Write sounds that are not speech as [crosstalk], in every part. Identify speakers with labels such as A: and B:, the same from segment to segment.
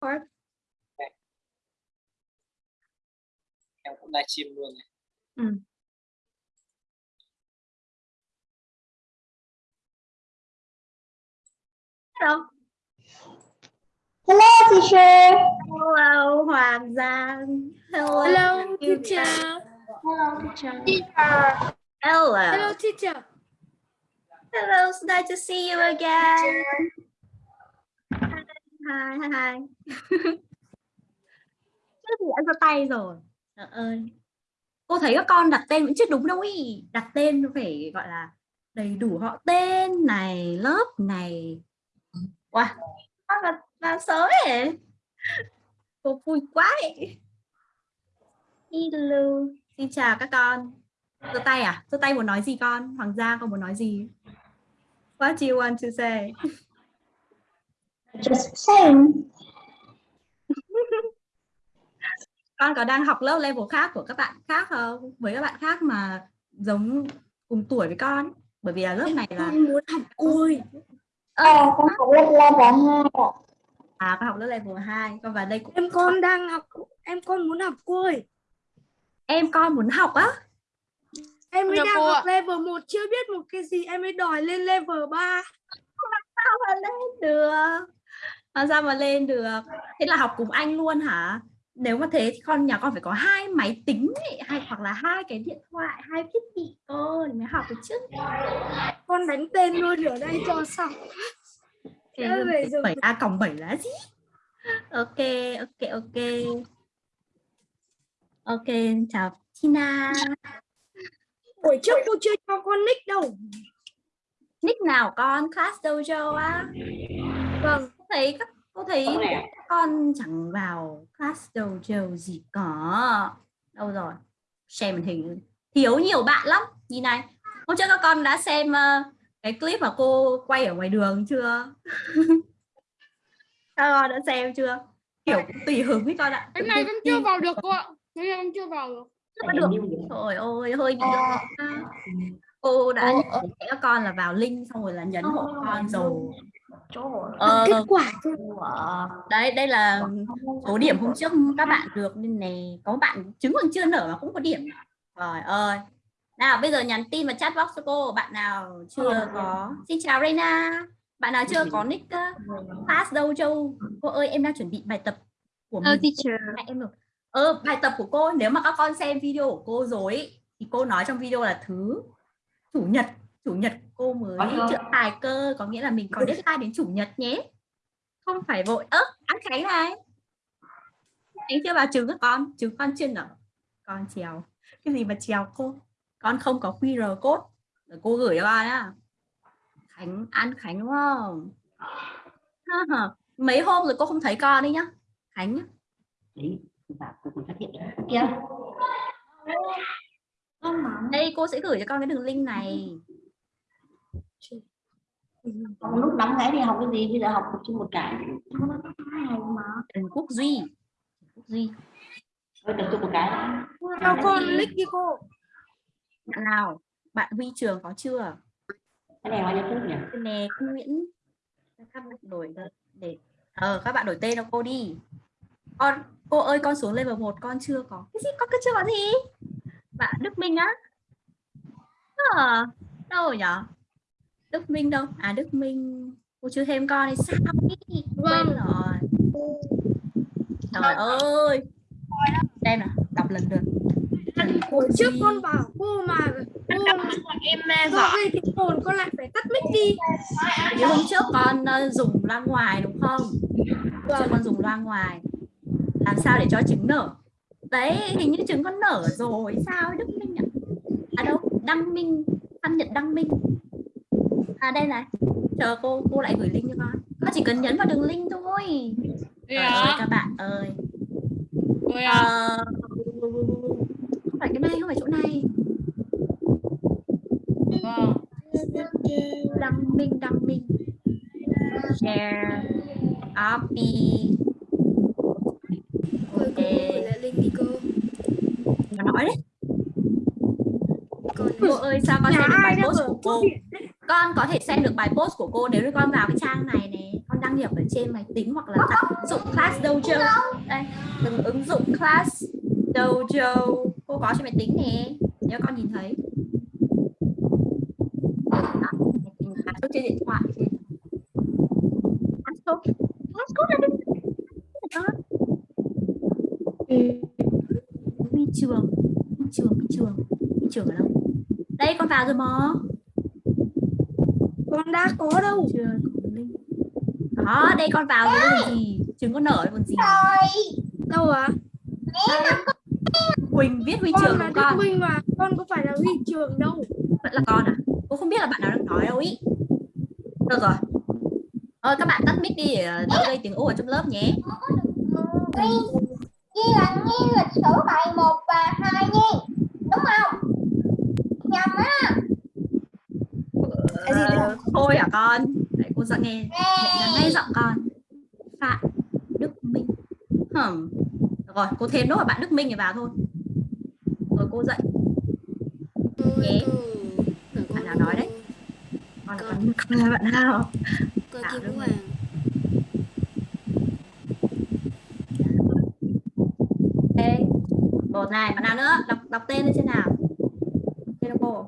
A: course.
B: em cũng livestream luôn này.
A: Ừ. Hello.
C: Hello, teacher.
A: Hello, Hoàng Giang. Hello,
D: Hello, teacher.
C: Hello, teacher.
A: Hello.
D: Hello, teacher.
A: Hello, it's nice to see you again. Hai hai hai [laughs] Chứ gì đã ra tay rồi. Trời ơi. Cô thấy các con đặt tên vẫn chưa đúng đâu ý. Đặt tên phải gọi là đầy đủ họ tên này, lớp này. Wow, con là, là sớm ấy. Cô vui quá ấy. Hello. Xin chào các con. Giơ tay à? Giơ tay muốn nói gì con? Hoàng Gia con muốn nói gì? What do you want to say? [laughs]
C: Just saying. [laughs]
A: Con có đang học lớp level khác của các bạn khác không? Với các bạn khác mà giống cùng tuổi với con. Bởi vì là lớp này là
D: Con muốn học côi.
A: Ơ,
C: À, con học lớp level 2 ạ.
A: à con học lớp level 2, con vào đây cũng
D: Em con đang học, em con muốn học côi.
A: em con muốn học á.
D: Em mới đang học level 1 chưa biết một cái gì em mới đòi lên level 3.
A: Sao mà lên được? Làm sao mà lên được? Thế là học cùng anh luôn hả? Nếu mà thế thì con nhà con phải có hai máy tính ấy, hay hoặc là hai cái điện thoại, hai thiết bị cơ thì mới học được chứ.
D: Con đánh tên luôn ở đây cho xong.
A: 7 a cộng 7 là gì? Ok, ok, ok. Ok, chào Tina.
D: Buổi trước cô chưa cho con nick đâu.
A: Nick nào con? Class Dojo á?
D: Vâng,
A: thấy các cô thấy các con chẳng vào Class Dojo gì cả. Đâu rồi? Xem màn hình. Thiếu nhiều bạn lắm. Nhìn này. Hôm trước các con đã xem ờ, cái clip mà cô quay ở ngoài đường chưa? [laughs] các con đã xem chưa? Kiểu tùy hứng với con ạ.
E: Cái này con chưa vào được cô ạ. Cái này con chưa vào được.
A: chưa được trời ơi hơi bị lo cô đã nhắc các con là vào link xong rồi là nhấn hộ con rồi. Ờ,
D: kết quả
A: đấy đây là số điểm hôm trước các bạn được nên này có bạn trứng còn chưa nở mà cũng có điểm. Trời ơi. Nào bây giờ nhắn tin vào chat box cho cô bạn nào chưa có. Xin chào Reina bạn nào chưa có nick pass đâu châu? Cô ơi em đang chuẩn bị bài tập của mình.
E: teacher.
A: Em được. Ờ bài tập của cô nếu mà các con xem video của cô rồi ý, thì cô nói trong video là thứ chủ nhật chủ nhật cô mới chữa tài cơ có nghĩa là mình có deadline đến chủ nhật nhé. Không phải vội. Ớ ăn khánh này. Anh chưa vào trứng các con trứng con chưa nở con trèo. Cái gì mà trèo cô? Con không có QR code. Để cô gửi cho con nhá. Khánh ăn khánh đúng không? [laughs] Mấy hôm rồi cô không thấy con đi nhá. Khánh nhá.
F: Đấy và cô còn phát hiện được kia
A: đây cô sẽ gửi cho con cái đường link này.
F: Còn lúc nóng cái thì học cái gì? Bây giờ học tập trung một cái.
A: Trần Quốc Duy. Trần Quốc Duy.
F: Tập trung một cái.
D: Cho con nick đi cô.
A: bạn nào? Bạn Huy Trường có chưa?
F: Cái này bao nhiêu phút nhỉ?
A: Cái này cô Nguyễn. Các bạn đổi để- để ờ các bạn đổi tên cho cô đi. Con cô ơi con xuống level 1 con chưa có cái gì? Con cứ chưa có gì bạn Đức Minh á? À, đâu rồi nhở? Đức Minh đâu? À Đức Minh cô chưa thêm con thì sao ý? quên rồi. Trời ơi. Xem nào đọc lần Trần Quốc
D: Buổi trước con bảo cô mà cô
E: Em
D: do gây tiếng ồn con lại phải tắt mic đi.
A: Vì hôm trước con ờ, dùng loa ngoài đúng không? Hôm trước con dùng loa ngoài. Làm sao để cho trứng nở? Đấy, hình như trứng con nở rồi. Sao Đức Minh à? À đâu, Đăng Minh, Văn Nhật Đăng Minh. À đây này. Chờ cô cô lại gửi link cho con. Con chỉ cần nhấn vào đường link thôi. Trời ơi
E: à?
A: các bạn ơi.
E: Rồi à?
A: Ờ, không phải cái này, không phải chỗ này.
E: Vâng.
A: Đăng Minh, Đăng Minh. Share. Copy.
D: Thôi cô gửi lại link đi cô.
A: Mà nói đấy.
D: Còn
A: Cô ơi sao con xem được bài post của cô? Con có thể xem được bài post của cô nếu như con vào cái trang này này. Con đăng nhập ở trên máy tính hoặc là tải ứng dụng Class Dojo đây từng ứng dụng Class Dojo cô có trên máy tính nè. Nếu con nhìn thấy. Classcode trên điện thoại. Trên đừng trường trường trường. Trường ở đâu đây con vào rồi mà
D: con đã có đâu.
A: Chưa có link. Đó đây con vào rồi còn gì? Trứng con nở còn gì.
D: Đâu à?
A: Quỳnh viết huy
D: con
A: trường
D: là
A: của con.
D: Minh mà con có phải là huy trường đâu.
A: Vẫn là con à? Cô không biết là bạn nào đang nói đâu ý. Được rồi. Thôi các bạn tắt mic đi để đỡ gây tiếng ồn ở trong lớp nhé.
C: Ghi là nghi lịch sử bài 1 và 2 nha. Đúng không? Nhầm á.
A: Ờ, thôi hả con? Đấy cô dặn nghe. Nhận ngay giọng con. Phạm đức minh. Được rồi cô thêm nốt bạn đức minh này vào thôi. Rồi cô dạy Nhé. Bạn nào nói đấy? con là con, là bạn nào Tạo
E: Kim. Hoàng.
A: Một này bạn nào nữa? Đọc đọc tên lên trên nào tên là cô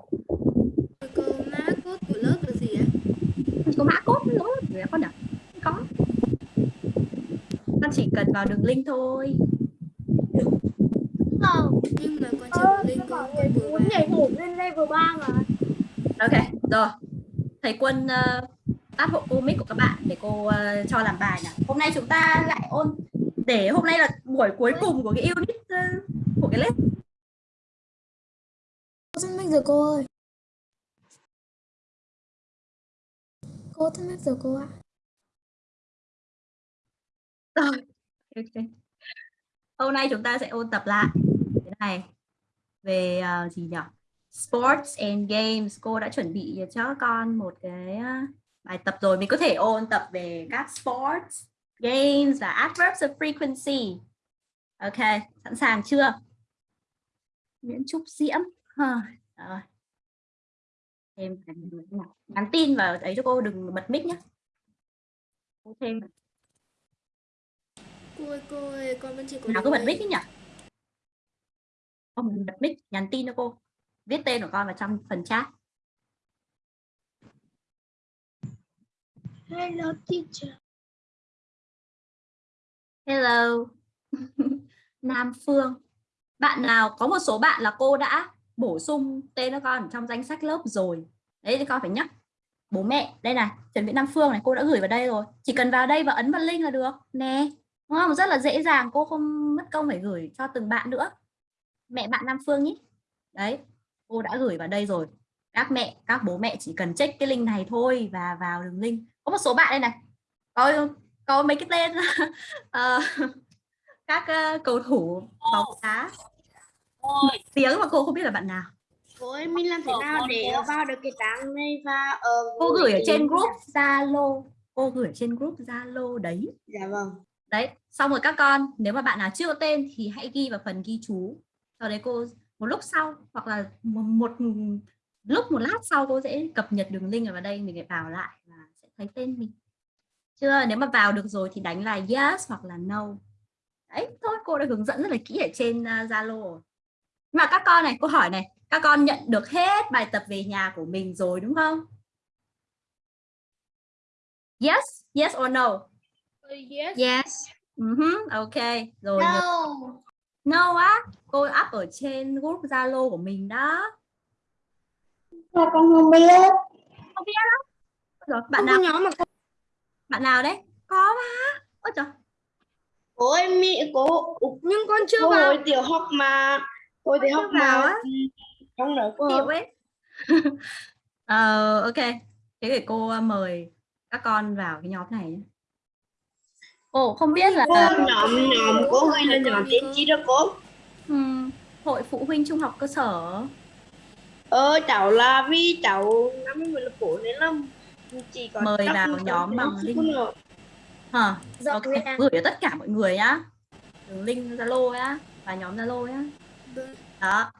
E: Cô má cốt của lớp là gì á?
A: Chỉ có mã code nữa người con nhỉ Không có con chỉ cần vào đường link thôi.
C: Không.
E: Nhưng mà con chưa linh con con vừa
D: muốn nhảy hổ lên level 3 mà.
A: Ok rồi. Thầy quân uh, tắt hộ cô mic của các bạn để cô ờ, cho làm bài nào. Hôm nay chúng ta lại ôn để hôm nay là buổi cuối cùng của cái unit ờ, của cái lớp.
D: Tắt mic rồi cô ơi. Cô tắt mic rồi cô ạ.
A: Rồi ok. hôm nay chúng ta sẽ ôn tập lại. Cái này. Về uh, gì nhỉ? Sports and games. Cô đã chuẩn bị cho con một cái ờ, bài tập rồi. Mình có thể ôn tập về các sports games và adverbs of frequency. Ok sẵn sàng chưa? Nguyễn Trúc Diễm. Em thêm nhắn tin vào ấy cho cô đừng bật mic nhé. Cô thêm
E: Cô ơi, cô ơi, con vẫn chưa có
A: nào cứ bật mic ấy nhỉ. Không bật mic nhắn tin cho cô. Viết tên của con vào trong phần chat.
D: Hello teacher.
A: Hello. [laughs] Nam Phương. Bạn nào có một số bạn là cô đã bổ sung tên cho con trong danh sách lớp rồi? Đấy thì con phải nhắc bố mẹ. Đây này Trần Vĩ Nam Phương này cô đã gửi vào đây rồi. Chỉ cần vào đây và ấn vào link là được. Nè đúng không? Rất là dễ dàng cô không mất công phải gửi cho từng bạn nữa. Mẹ bạn Nam Phương nhé. Đấy cô đã gửi vào đây rồi. Các mẹ các bố mẹ chỉ cần check cái link này thôi và vào đường link. Có một số bạn đây này. Có có mấy cái tên. [laughs] Ờ, các ờ, cầu thủ bóng đá. Tiếng mà cô không biết là bạn nào.
D: Cô ơi mình làm thế nào để vào được cái trang này và ờ,
A: cô gửi ở trên group Zalo. Cô gửi ở trên group Zalo đấy.
D: Dạ vâng
A: đấy xong rồi các con nếu mà bạn nào chưa có tên thì hãy ghi vào phần ghi chú. Sau đấy cô một lúc sau hoặc là một, một lúc một lát sau cô sẽ cập nhật đường link ở vào đây mình phải vào lại và sẽ thấy tên mình. Chưa? Nếu mà vào được rồi thì đánh là yes hoặc là no. Đấy thôi cô đã hướng dẫn rất là kỹ ở trên à, Zalo uh, mà các con này cô hỏi này các con nhận được hết bài tập về nhà của mình rồi đúng không? Yes yes or no?
E: Yes.
D: yes.
A: Uh ok rồi nhớ-
C: No.
A: no á. Cô up ở trên group Zalo của mình đó.
C: Con không biết?
A: không biết lắm rồi bạn
D: không
A: nào?
D: nhóm mà cô
A: bạn nào đấy? Có mà. Ôi trời.
D: Cô ơi mỹ cô nhưng con chưa
C: Cô
D: vào.
C: hồi tiểu học mà. Hồi tiểu học
A: vào
C: mà.
A: á.
C: Trong đó cô.
A: chịu ấy. [laughs] Ờ ok. Thế để cô uh, mời các con vào cái nhóm này nhé Ồ không biết là
C: Cô nhóm nhóm cô ghi là nhóm tên chi đó cô?
A: ừm, hội phụ huynh trung học cơ sở
C: Ờ cháu là vì cháu năm mươi là cổ nên là chỉ có
A: Mời vào nhóm bằng link. hả
D: Dạ,
A: ok
D: dạ.
A: gửi cho tất cả mọi người nhá đường link Zalo nhá và nhóm Zalo nhá
E: Vâng.
A: đó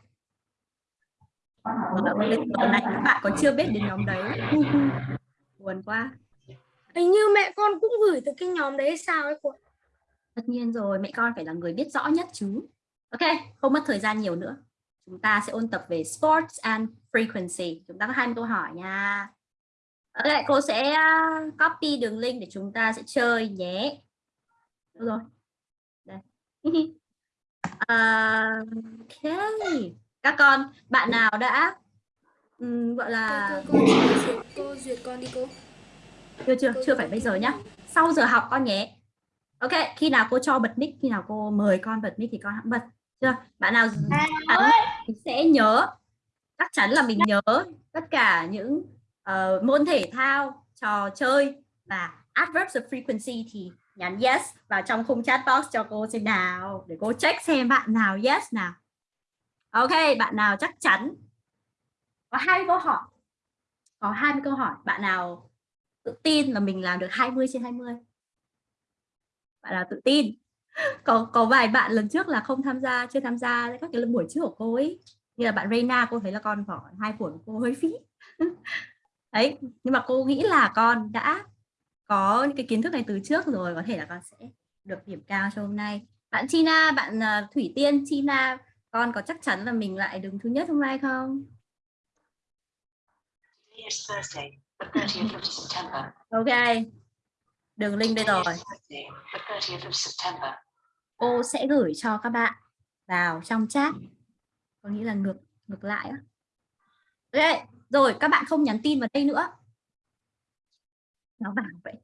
A: bên tuần này các bạn còn chưa biết đến nhóm đấy buồn quá
D: Hình như mẹ con cũng gửi từ cái nhóm đấy sao ấy cô.
A: Tất nhiên rồi, mẹ con phải là người biết rõ nhất chứ. Ok, không mất thời gian nhiều nữa. Chúng ta sẽ ôn tập về sports and frequency. Chúng ta có 20 câu hỏi nha. Ok, cô sẽ uh, copy đường link để chúng ta sẽ chơi nhé. Được rồi. Đây. [laughs] À, ok. Các con, bạn nào đã ừm, gọi là
E: cô, cô, cô, cô duyệt con đi cô
A: chưa chưa chưa phải bây giờ nhá. Sau giờ học con nhé. Ok khi nào cô cho bật mic khi nào cô mời con bật mic thì con hãng bật chưa? Bạn nào chắn sẽ nhớ. Chắc chắn là mình nhớ tất cả những uh, môn thể thao trò chơi và adverbs of frequency thì nhắn yes vào trong khung chat box cho cô xem nào để cô check xem bạn nào yes nào. Ok bạn nào chắc chắn? Có hai câu hỏi. Có 20 câu hỏi. Bạn nào tự tin là mình làm được 20 trên 20 bạn là tự tin. [laughs] Có có vài bạn lần trước là không tham gia chưa tham gia các cái buổi trước của cô ấy. Như là bạn Reina cô thấy là con khoảng hai buổi của cô hơi phí. [laughs] Đấy nhưng mà cô nghĩ là con đã có những cái kiến thức này từ trước rồi có thể là con sẽ được điểm cao cho hôm nay. Bạn Tina bạn à, Thủy Tiên Tina con có chắc chắn là mình lại đứng thứ nhất hôm nay không?
G: Yes, the 30th of September.
A: ok. Đường link đây rồi.
G: The 30th of September.
A: cô sẽ gửi cho các bạn vào trong chat. Có nghĩa là ngược ngược lại á. Ok rồi các bạn không nhắn tin vào đây nữa. Nó bảo vậy.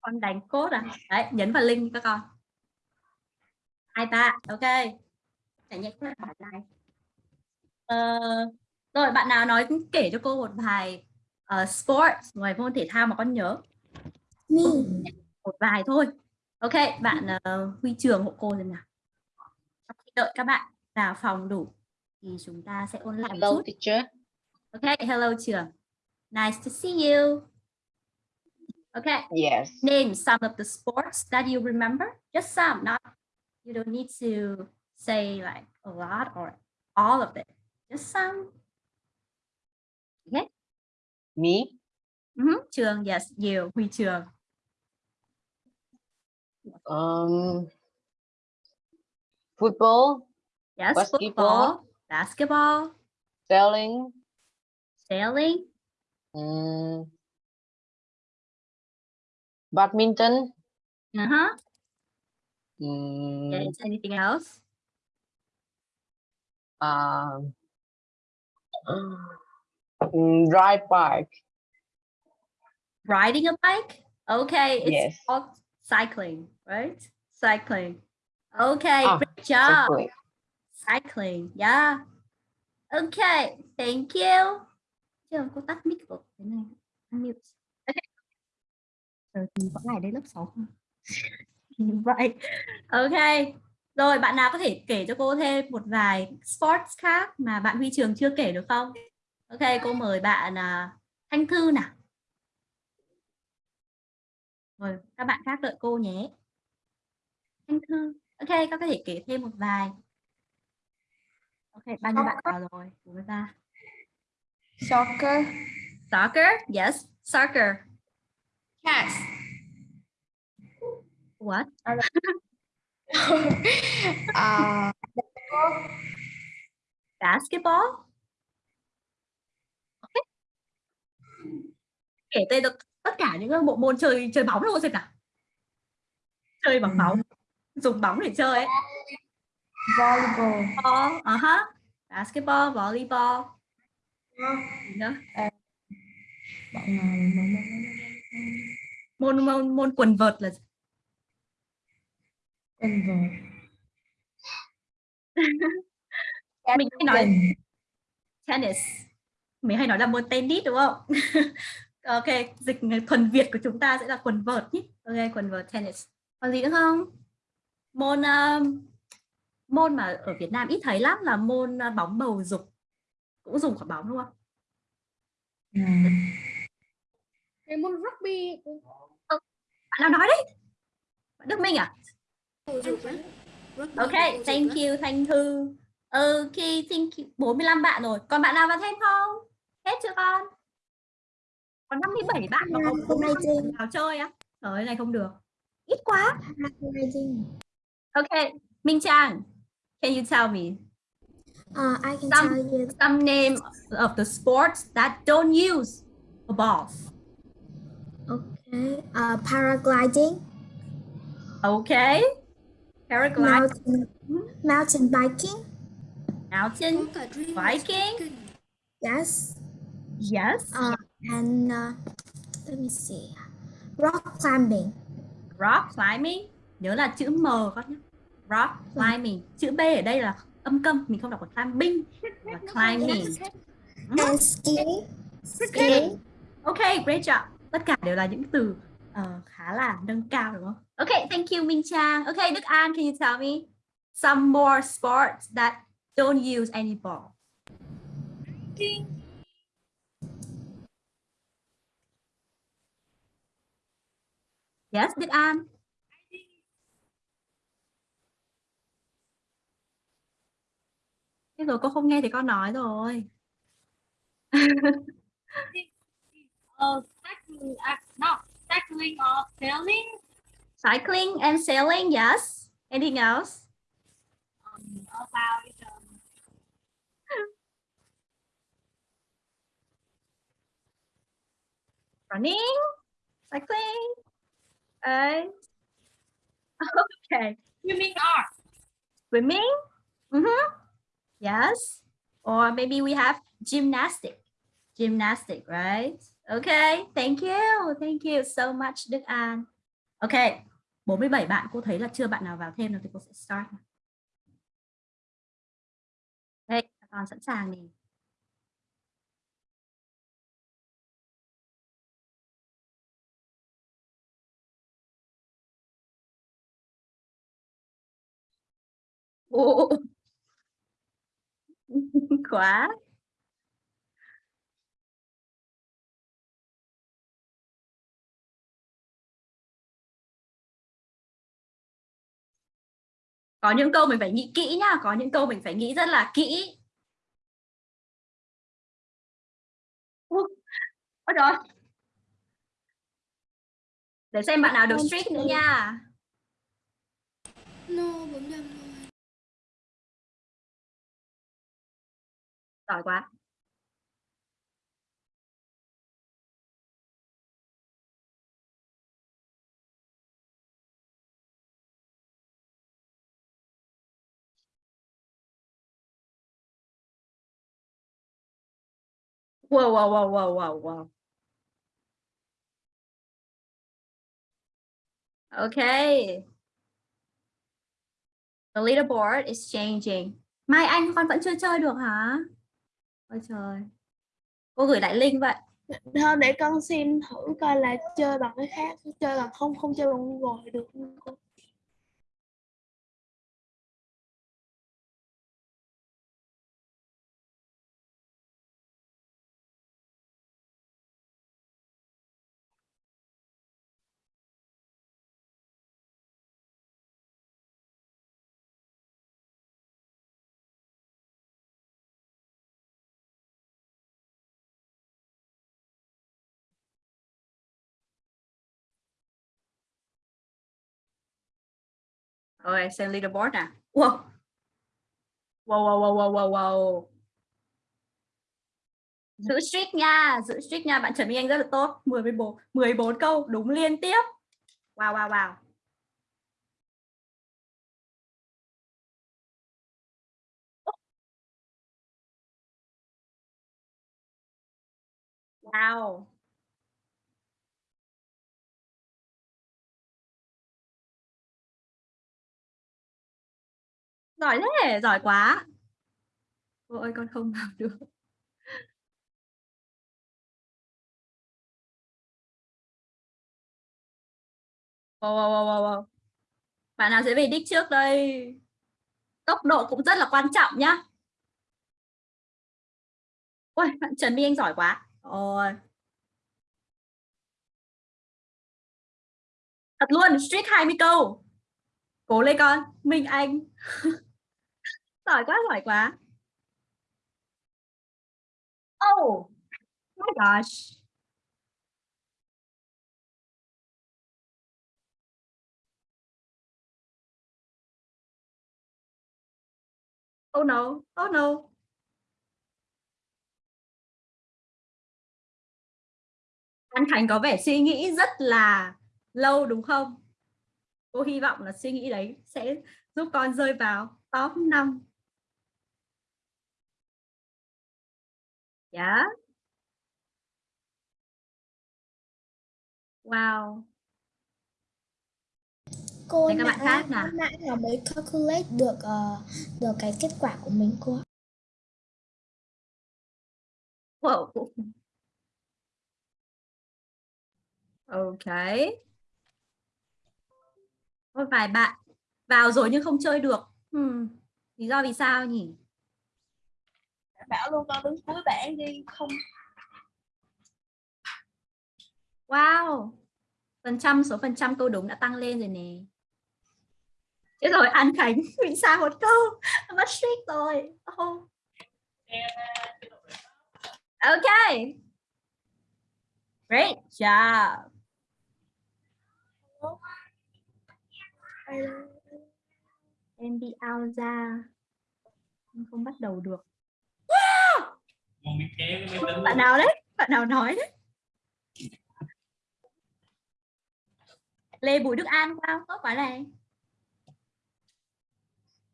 A: Con đánh cốt à? Đấy nhấn vào link các con. Hai ta ok. Trải nhẹ các bạn này. Ờ, rồi bạn nào nói kể cho cô một vài uh, sports ngoài môn thể thao mà con nhớ. Một vài thôi. Ok bạn uh, huy trường hộ cô rồi nào. Trong khi đợi các bạn vào phòng đủ thì chúng ta sẽ ôn lại một
B: Hello
A: chút.
B: teacher.
A: ok hello trường. Nice to see you. Okay
B: Yes.
A: name some of the sports that you remember. Just some not you don't need to say like a lot or all of it. Just some. Okay
B: Me.
A: Mhm, trường yes you huy trường
B: Um. Football,
A: yes
B: Basketball.
A: football basketball
B: sailing,
A: sailing
B: um, badminton.
A: uh-huh
B: Um,
A: yes anything else
B: um, mm, ride bike.
A: riding a bike? Okay it's
B: Yes.
A: called cycling right? Cycling. Okay
B: Ah,
A: great job.
B: Cycling.
A: cycling yeah. Okay thank you. Chưa cô tắt mic của cái này unmute okay. Vẫn lại đây lớp 6 không? [laughs] Vậy ok rồi bạn nào có thể kể cho cô thêm một vài sports khác mà bạn Huy Trường chưa kể được không ok cô mời bạn à, Thanh Thư nào. Rồi các bạn khác đợi cô nhé. Thanh Thư. Ok các có thể kể thêm một vài. Ok bao nhiêu bạn vào rồi? Chúng ta.
C: Soccer.
A: soccer? Yes soccer.
C: Chess.
A: what?
C: Uh, [laughs]
A: basketball. Ok kể tên được tất cả những bộ môn chơi chơi bóng luôn xem nào. Chơi bằng bóng dùng bóng để chơi ấy.
C: Volleyball.
A: Ball, uh -huh. basketball volleyball. Gì nữa? môn môn môn quần vợt là gì? [laughs] mình hay nói tennis. Mình hay nói là môn tennis đúng không [laughs] ok dịch thuần việt của chúng ta sẽ là quần vợt nhé. Ok quần vợt tennis. Còn gì nữa không? Môn um, môn mà ở Việt Nam ít thấy lắm là môn uh, bóng bầu dục. Cũng dùng quả bóng đúng không?
E: Cái môn rugby
A: bạn nào nói đấy? Bạn Đức Minh à? Ok thank you Thanh Thư ok thank you. 45 bạn rồi. Còn bạn nào vào thêm không? Hết chưa con Có 57 bạn mà có 45 vào chơi á. Trời ơi, này không được. Ít quá.
H: Paragliding.
A: Okay, Minh Trang, can you tell me
H: Uh, I can
A: Some-
H: tell you
A: some name of the sports that don't use a ball?
H: okay. Uh, paragliding,
A: Okay. Paragliding,
H: mountain, mountain biking.
A: mountain, Viking.
H: Yes.
A: yes.
H: Uh, and uh, let me see. Rock climbing.
A: Rock climbing, nhớ là chữ M các nhé. Rock climbing, chữ B ở đây là âm câm, mình không đọc là climbing, là climbing.
H: And skiing. Skiing.
A: Okay, great job. Tất cả đều là những từ ờ, khá là nâng cao đúng không? Okay, thank you Minh Trang. Okay, Đức An, can you tell me some more sports that don't use any ball? Yes, Đức An. Thế rồi cô không nghe thì con nói rồi.
I: uh, [laughs] cycling, uh, no, cycling or sailing,
A: Cycling and sailing, yes. Anything else?
I: um, about um,
A: Running, cycling. Okay. Okay.
I: swimming or
A: Swimming. Mm-hmm. Yes. Or maybe we have gymnastic. Gymnastic, right? Okay. Thank you. Thank you so much, Đức An. Okay. 47 bạn cô thấy là chưa bạn nào vào thêm nữa thì cô sẽ start. Đây, con sẵn sàng nè. Ồ. [laughs] Quá. Có những câu mình phải nghĩ kỹ nhá, có những câu mình phải nghĩ rất là kỹ. Ôi trời. Để xem bạn nào được strict nữa nha.
E: No, 45 thôi.
A: Giỏi quá. Wow, wow, wow, wow, wow, wow. Okay. The leaderboard is changing. Mai Anh con vẫn chưa chơi được hả? Ôi trời. Cô gửi lại link vậy.
D: Thôi để con xem thử coi là chơi bằng cái khác, chơi bằng không không chơi bằng Google được không
A: Rồi, xem leaderboard nè. Wow. Wow, wow, wow, wow, wow, wow. Giữ streak nha, giữ streak nha. Bạn Trần Minh Anh rất là tốt. 14, 14 câu đúng liên tiếp. Wow, wow, wow. Wow. Giỏi thế, giỏi quá. Cô ơi con không vào được. Wow, wow, wow, wow, wow. Bạn nào sẽ về đích trước đây? Tốc độ cũng rất là quan trọng nhá. Ôi, bạn Trần My Anh giỏi quá. Ôi. Thật luôn, streak 20 câu. Cố lên con, Minh Anh. [laughs] giỏi quá giỏi quá. Oh my gosh. Oh no oh no. Anh thành có vẻ suy nghĩ rất là lâu đúng không? Cô hy vọng là suy nghĩ đấy sẽ giúp con rơi vào top 5 Yeah. Wow.
H: cô
A: các bạn khác nào?
H: nãy là mới calculate được ờ, được cái kết quả của mình cô.
A: Wow. Ok. Có vài bạn vào rồi nhưng không chơi được. Hmm. Lý do vì sao nhỉ?
D: Bảo luôn con đứng cuối bảng đi, không
A: Wow. Phần trăm, số phần trăm câu đúng đã tăng lên rồi nè. thế rồi, An Khánh, [laughs] bị sai một câu. Mất streak rồi. Oh. Ok. Great job. Em bị out ra. Em không bắt đầu được.
J: Con biết kéo cái máy tính
A: Bạn nào đấy? Bạn nào nói đấy? Lê Bùi Đức An sao? Tốt quá này.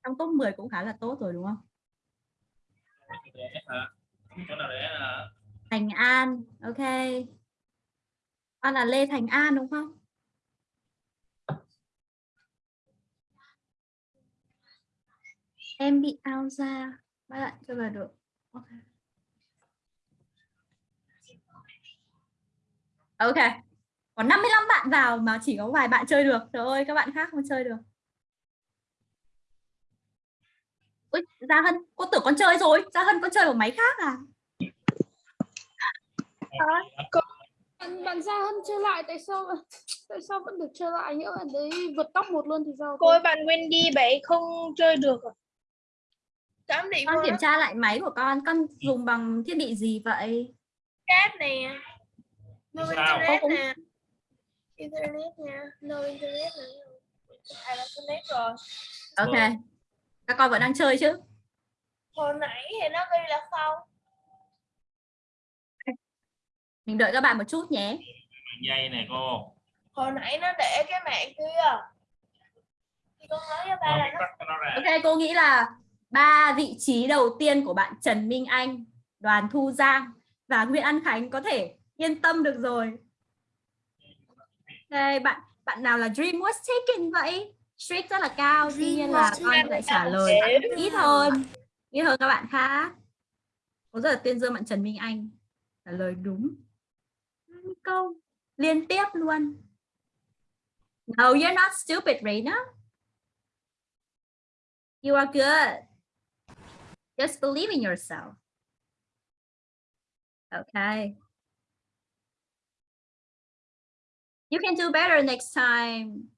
A: Trong top 10 cũng khá là tốt rồi đúng không?
J: để hả
A: Thành An, ok. Con là Lê Thành An đúng không? Em bị out ra. Bạn chưa vào được. Ok. Ok. Có 55 bạn vào mà chỉ có vài bạn chơi được. Trời ơi, các bạn khác không chơi được. Ui, Gia Hân, cô tưởng con chơi rồi. Gia Hân con chơi ở máy khác à?
D: bạn bạn ra hơn chơi lại tại sao tại sao vẫn được chơi lại nhỡ bạn đấy vượt tóc một luôn thì sao
K: cô ơi, bạn Wendy bảy không chơi được à?
A: Con kiểm tra lại máy của con. Con dùng bằng thiết bị gì vậy?
K: chat nè. No
J: Sao?
K: internet
A: Cũng-
K: nè. Internet nha. No internet nè. À là internet rồi.
A: Ok. Các con vẫn đang chơi chứ?
K: Hồi nãy thì nó ghi là không.
A: Mình đợi các bạn một chút nhé.
J: dây nè cô
K: Hồi nãy nó để cái mạng kia. Thì con nói với ba là nó
A: Ok, cô nghĩ là ba vị trí đầu tiên của bạn Trần Minh Anh, Đoàn Thu Giang và Nguyễn An Khánh có thể yên tâm được rồi. Ok, bạn bạn nào là Dream was taken vậy? Streak rất là cao, tuy nhiên là con lại trả lời ít hơn, ít hơn các bạn khác. Cô rất là tuyên dương bạn Trần Minh Anh trả lời đúng câu liên tiếp luôn. No, you're not stupid, Reina. You are good. Just believe in yourself. Okay. You can do better next time.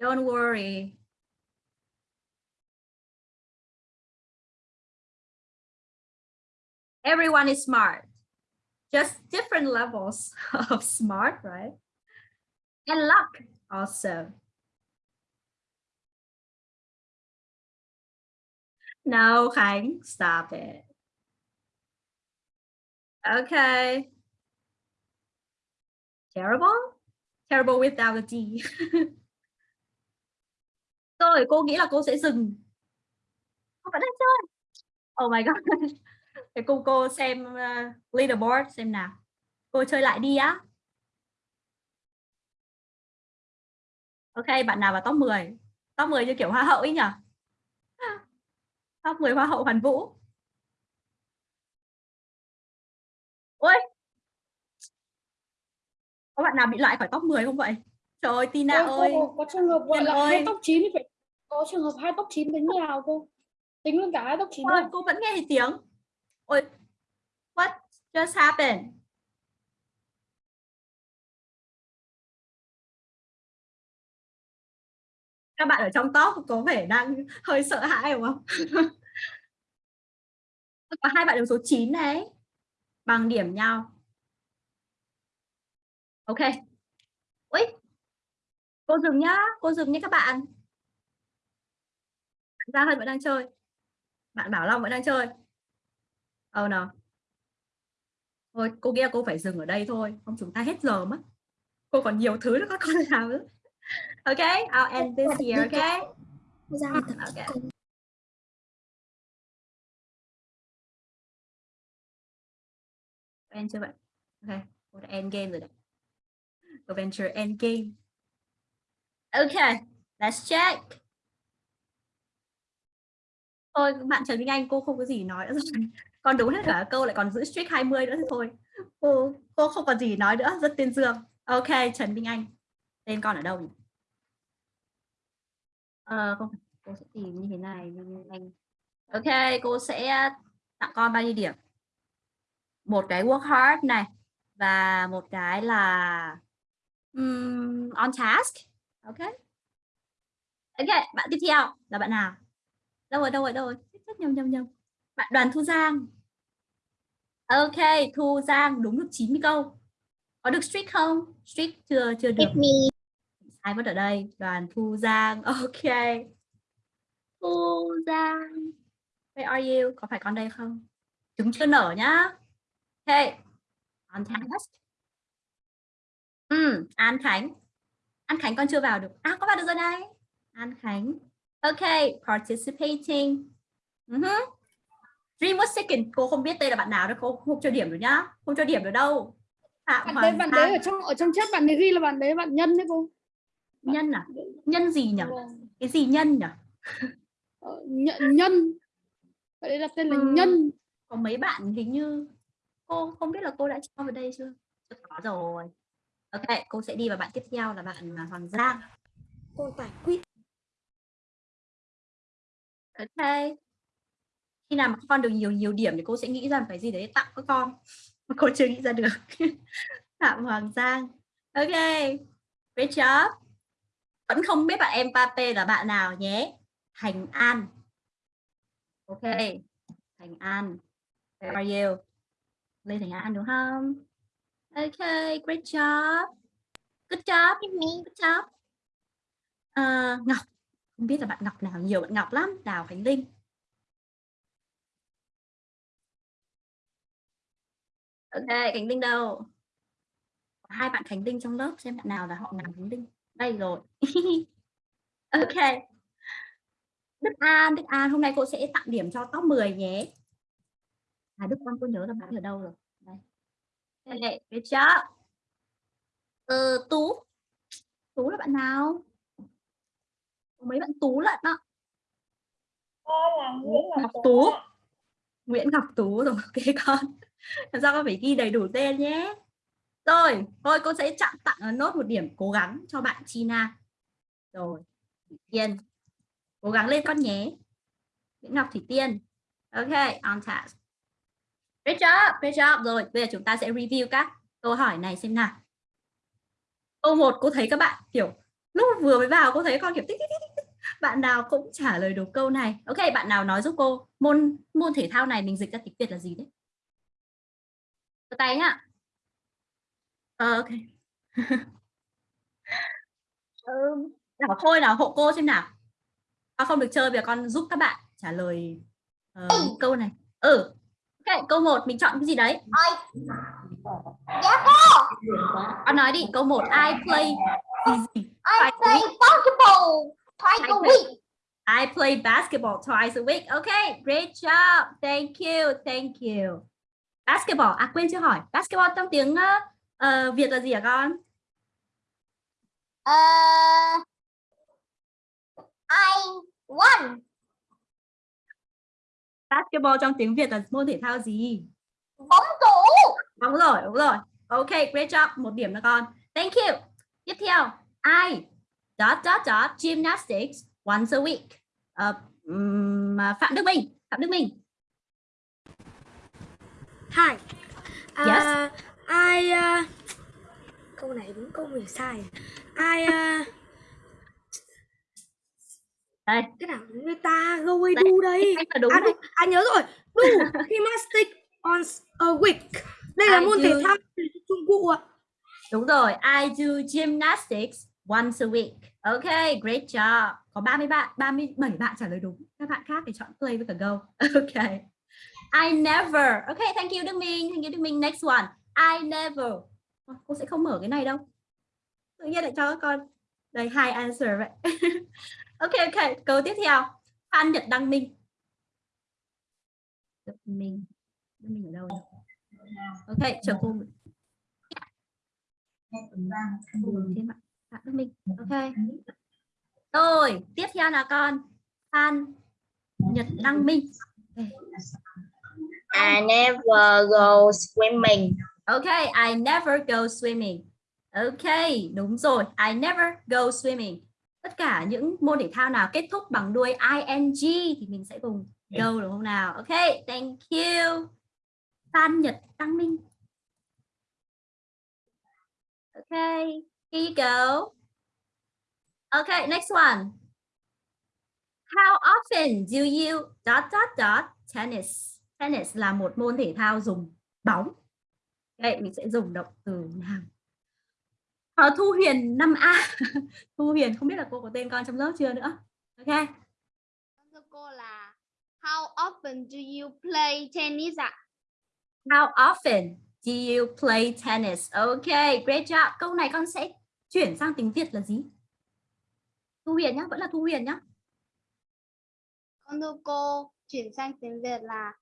A: Don't worry. Everyone is smart. Just different levels [laughs] of smart, right? And luck also. No, Khánh, stop it. Okay. Terrible? Terrible without a D. Rồi, cô nghĩ là cô sẽ dừng. Cô vẫn đang chơi. Oh my god. [laughs] Thế cô cô xem uh, leaderboard xem nào. Cô chơi lại đi á. Ok, bạn nào vào top 10? Top 10 như kiểu hoa hậu ấy nhỉ? [laughs] Top 10 hoa hậu Hoàn Vũ. Ôi. Có bạn nào bị loại khỏi top 10 không vậy? Trời ơi, Tina
D: Ôi,
A: ơi.
D: cô, có trường hợp gọi là hai chín thì phải có trường hợp hai tóc chín tính như nào cô tính luôn cả hai chín
A: Ôi,
D: luôn
A: cô vẫn nghe thấy tiếng. Ôi, what just happened? Các bạn ở trong top có vẻ đang hơi sợ hãi đúng không? [laughs] có hai bạn đứng số 9 đấy. Bằng điểm nhau. Ok. Ui. Cô dừng nhá, cô dừng nhé các bạn. Gia Hân vẫn đang chơi. bạn bảo Long vẫn đang chơi. Oh no thôi cô là cô phải dừng ở đây thôi. Không chúng ta hết giờ mất. Cô còn nhiều thứ nữa các con [laughs] làm nữa. Ok I'll end this here okay
H: ra tập
A: ok.
H: cô
A: end chưa bạn ok cô đã end game rồi đấy adventure end game ok let's check. Thôi bạn Trần Minh Anh cô không có gì nói nữa rồi. Con đúng hết cả câu lại còn giữ streak 20 nữa thì thôi. Cô cô không còn gì nói nữa rất tuyên dương. Ok Trần Minh Anh tên con ở đâu nhỉ? Không cô sẽ tìm như thế này Minh Anh ok cô sẽ tặng con bao nhiêu điểm? Một cái work hard này và một cái là um, on task. Ok. Ok bạn tiếp theo là bạn nào? Đâu rồi đâu rồi đâu rồi? Nhầm nhầm nhầm. Bạn đoàn thu giang. Ok thu giang đúng được 90 câu. Có được streak không? Streak chưa chưa được.
C: Me.
A: sai mất ở đây. Đoàn thu giang. [laughs] Ok. Thu giang. Where are you? Có phải con đây không? Trứng chưa nở nhá. Ok. On task ừ, An Khánh. An Khánh con chưa vào được. À có vào được rồi này. An Khánh. Ok participating. Uh-huh. Dream was second? Cô không biết đây là bạn nào đâu cô không cho điểm được nhá. Không cho điểm được đâu. Phạm
D: bạn đấy bạn đấy ở trong ở trong chat bạn ấy ghi là bạn đấy bạn nhân đấy cô.
A: Nhân à? nhân gì nhỉ
D: Vâng.
A: cái gì nhân nhỉ
D: Ờ, nhân nhân. Bạn ấy đặt tên là
A: Ừm.
D: nhân.
A: Có mấy bạn hình như cô không biết là cô đã cho vào đây chưa? Chưa có rồi ok cô sẽ đi vào bạn tiếp theo là bạn à, Hoàng Giang.
H: Cô tải quýt.
A: Ok. Khi nào mà con được nhiều nhiều điểm thì cô sẽ nghĩ ra một cái gì đấy tặng các con. Mà cô chưa nghĩ ra được. [laughs] Phạm Hoàng Giang. Ok great job vẫn không biết bạn em Pape là bạn nào nhé. Thành An. Ok. Thành An. Where are you? Lê Thành An đúng không ok great job. Good job good job. Ờ, Ngọc không biết là bạn Ngọc nào nhiều bạn Ngọc lắm. Đào Khánh Linh. Ok Khánh Linh đâu? Hai bạn Khánh Linh trong lớp xem bạn nào là họ nào Khánh Linh. Đây rồi. [laughs] Ok. Đức An Đức An hôm nay cô sẽ tặng điểm cho top 10 nhé. À Đức An cô nhớ là bạn ở đâu rồi? Okay, good job ờ, Tú. Tú là bạn nào? Có mấy bạn Tú lận đó. Ngọc Tú Nguyễn Ngọc Tú rồi [laughs] ok con. Làm sao con phải ghi đầy đủ tên nhé. Rồi thôi cô sẽ chặn tặng ờ, nốt một điểm cố gắng cho bạn China rồi Thủy Tiên. Cố gắng lên con nhé. Nguyễn Ngọc Thủy Tiên. Ok on task great job great job. Rồi bây giờ chúng ta sẽ review các câu hỏi này xem nào. Câu một cô thấy các bạn kiểu lúc vừa mới vào cô thấy con kiểu tích tích tích tích. bạn nào cũng trả lời được câu này. Ok bạn nào nói giúp cô môn môn thể thao này mình dịch ra tiếng việt là gì đấy? Giơ tay nhá. Ờ, ok. Ừ, [laughs] nào thôi nào hộ cô xem nào. Con không được chơi bây giờ con giúp các bạn trả lời ờ, câu này. Ừ ok câu 1 mình chọn cái gì đấy
C: Dạ cô.
A: con nói đi câu 1 I play
C: I play basketball twice a week.
A: I play basketball twice a week. Okay, great job. Thank you, thank you. Basketball, à quên chưa hỏi. Basketball trong tiếng ờ, Việt là gì hả con?
C: Ờ, I won.
A: Basketball trong tiếng Việt là môn thể thao gì?
C: Bóng rổ.
A: Đúng rồi, đúng rồi. Okay, great job. Một điểm nữa con. Thank you. Tiếp theo, I dot dot dot gymnastics once a week. Ờ, ừm, Phạm Đức Minh, Phạm Đức Minh.
E: Hi.
A: Yes.
E: À, I uh, câu này đúng câu mình sai. I uh,
A: Đây,
E: cái nào người ta go away
A: Đây,
E: do đây.
A: là đúng
E: à, đúng, à nhớ rồi. Do gymnastics [laughs] on a week. Đây là
A: I
E: môn thể
A: do-
E: thao Trung Quốc ạ.
A: Đúng rồi, I do gymnastics once a week. Okay, great job. Có 30 bạn, 37 bạn trả lời đúng. Các bạn khác thì chọn play với cả go. [laughs] Okay. I never. Okay, thank you Đức Minh. Thank you Đức Minh. Next one. I never. Ờ, Cô sẽ không mở cái này đâu. Tự nhiên lại cho các con đây hai answer vậy. [laughs] ok ok, câu tiếp theo. Phan Nhật Đăng Minh. Đức Minh ở đâu nhỉ? Ok, chờ cô. Ừ, thêm bạn. Bạn Đức Minh. Ok. Rồi, tiếp theo là con Phan Nhật Đăng Minh. Okay.
C: I never go swimming.
A: Okay, I never go swimming. Okay, đúng rồi. I never go swimming. Tất cả những môn thể thao nào kết thúc bằng đuôi ing thì mình sẽ dùng go đúng không nào? Okay, thank you. Phan Nhật Đăng Minh. Okay, here you go. Okay, next one. How often do you dot dot dot tennis? Tennis là một môn thể thao dùng bóng. Đây mình sẽ dùng động từ nào? Ờ, Thu Huyền 5A. [laughs] Thu Huyền không biết là cô có tên con trong lớp chưa nữa. Ok.
K: Thưa cô là How often do you play tennis ạ?
A: How often do you play tennis? Ok, great job. Câu này con sẽ chuyển sang tiếng Việt là gì? Thu Huyền nhá, vẫn là Thu Huyền nhá.
K: Con thưa cô chuyển sang tiếng Việt là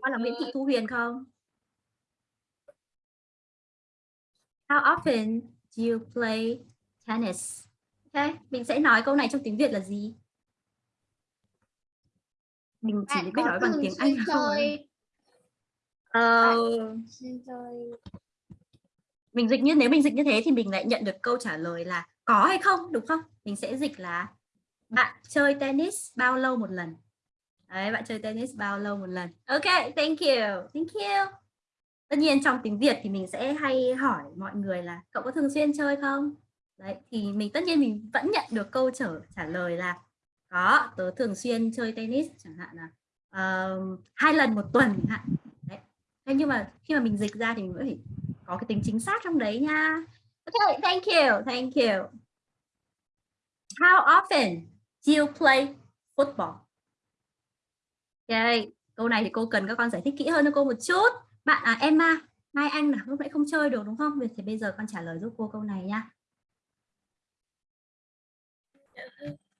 A: Con là Nguyễn Thị Thu Huyền không? How often do you play tennis? Ok, mình sẽ nói câu này trong tiếng Việt là gì? Mình chỉ
K: bạn
A: biết nói bằng tiếng Anh thôi. Ờ,
K: chơi
A: mình dịch như nếu mình dịch như thế thì mình lại nhận được câu trả lời là có hay không đúng không mình sẽ dịch là bạn chơi tennis bao lâu một lần đấy bạn chơi tennis bao lâu một lần ok thank you thank you tất nhiên trong tiếng việt thì mình sẽ hay hỏi mọi người là cậu có thường xuyên chơi không đấy thì mình tất nhiên mình vẫn nhận được câu trả trả lời là có tớ thường xuyên chơi tennis chẳng hạn là uh, hai lần một tuần chẳng hạn đấy thế nhưng mà khi mà mình dịch ra thì mình vẫn phải có cái tính chính xác trong đấy nha. Okay, thank you, thank you. How often do you play football? Okay, câu này thì cô cần các con giải thích kỹ hơn cho cô một chút. Bạn à Emma, Mai Anh là lúc nãy không chơi được đúng không? Vậy thì bây giờ con trả lời giúp cô câu này nha.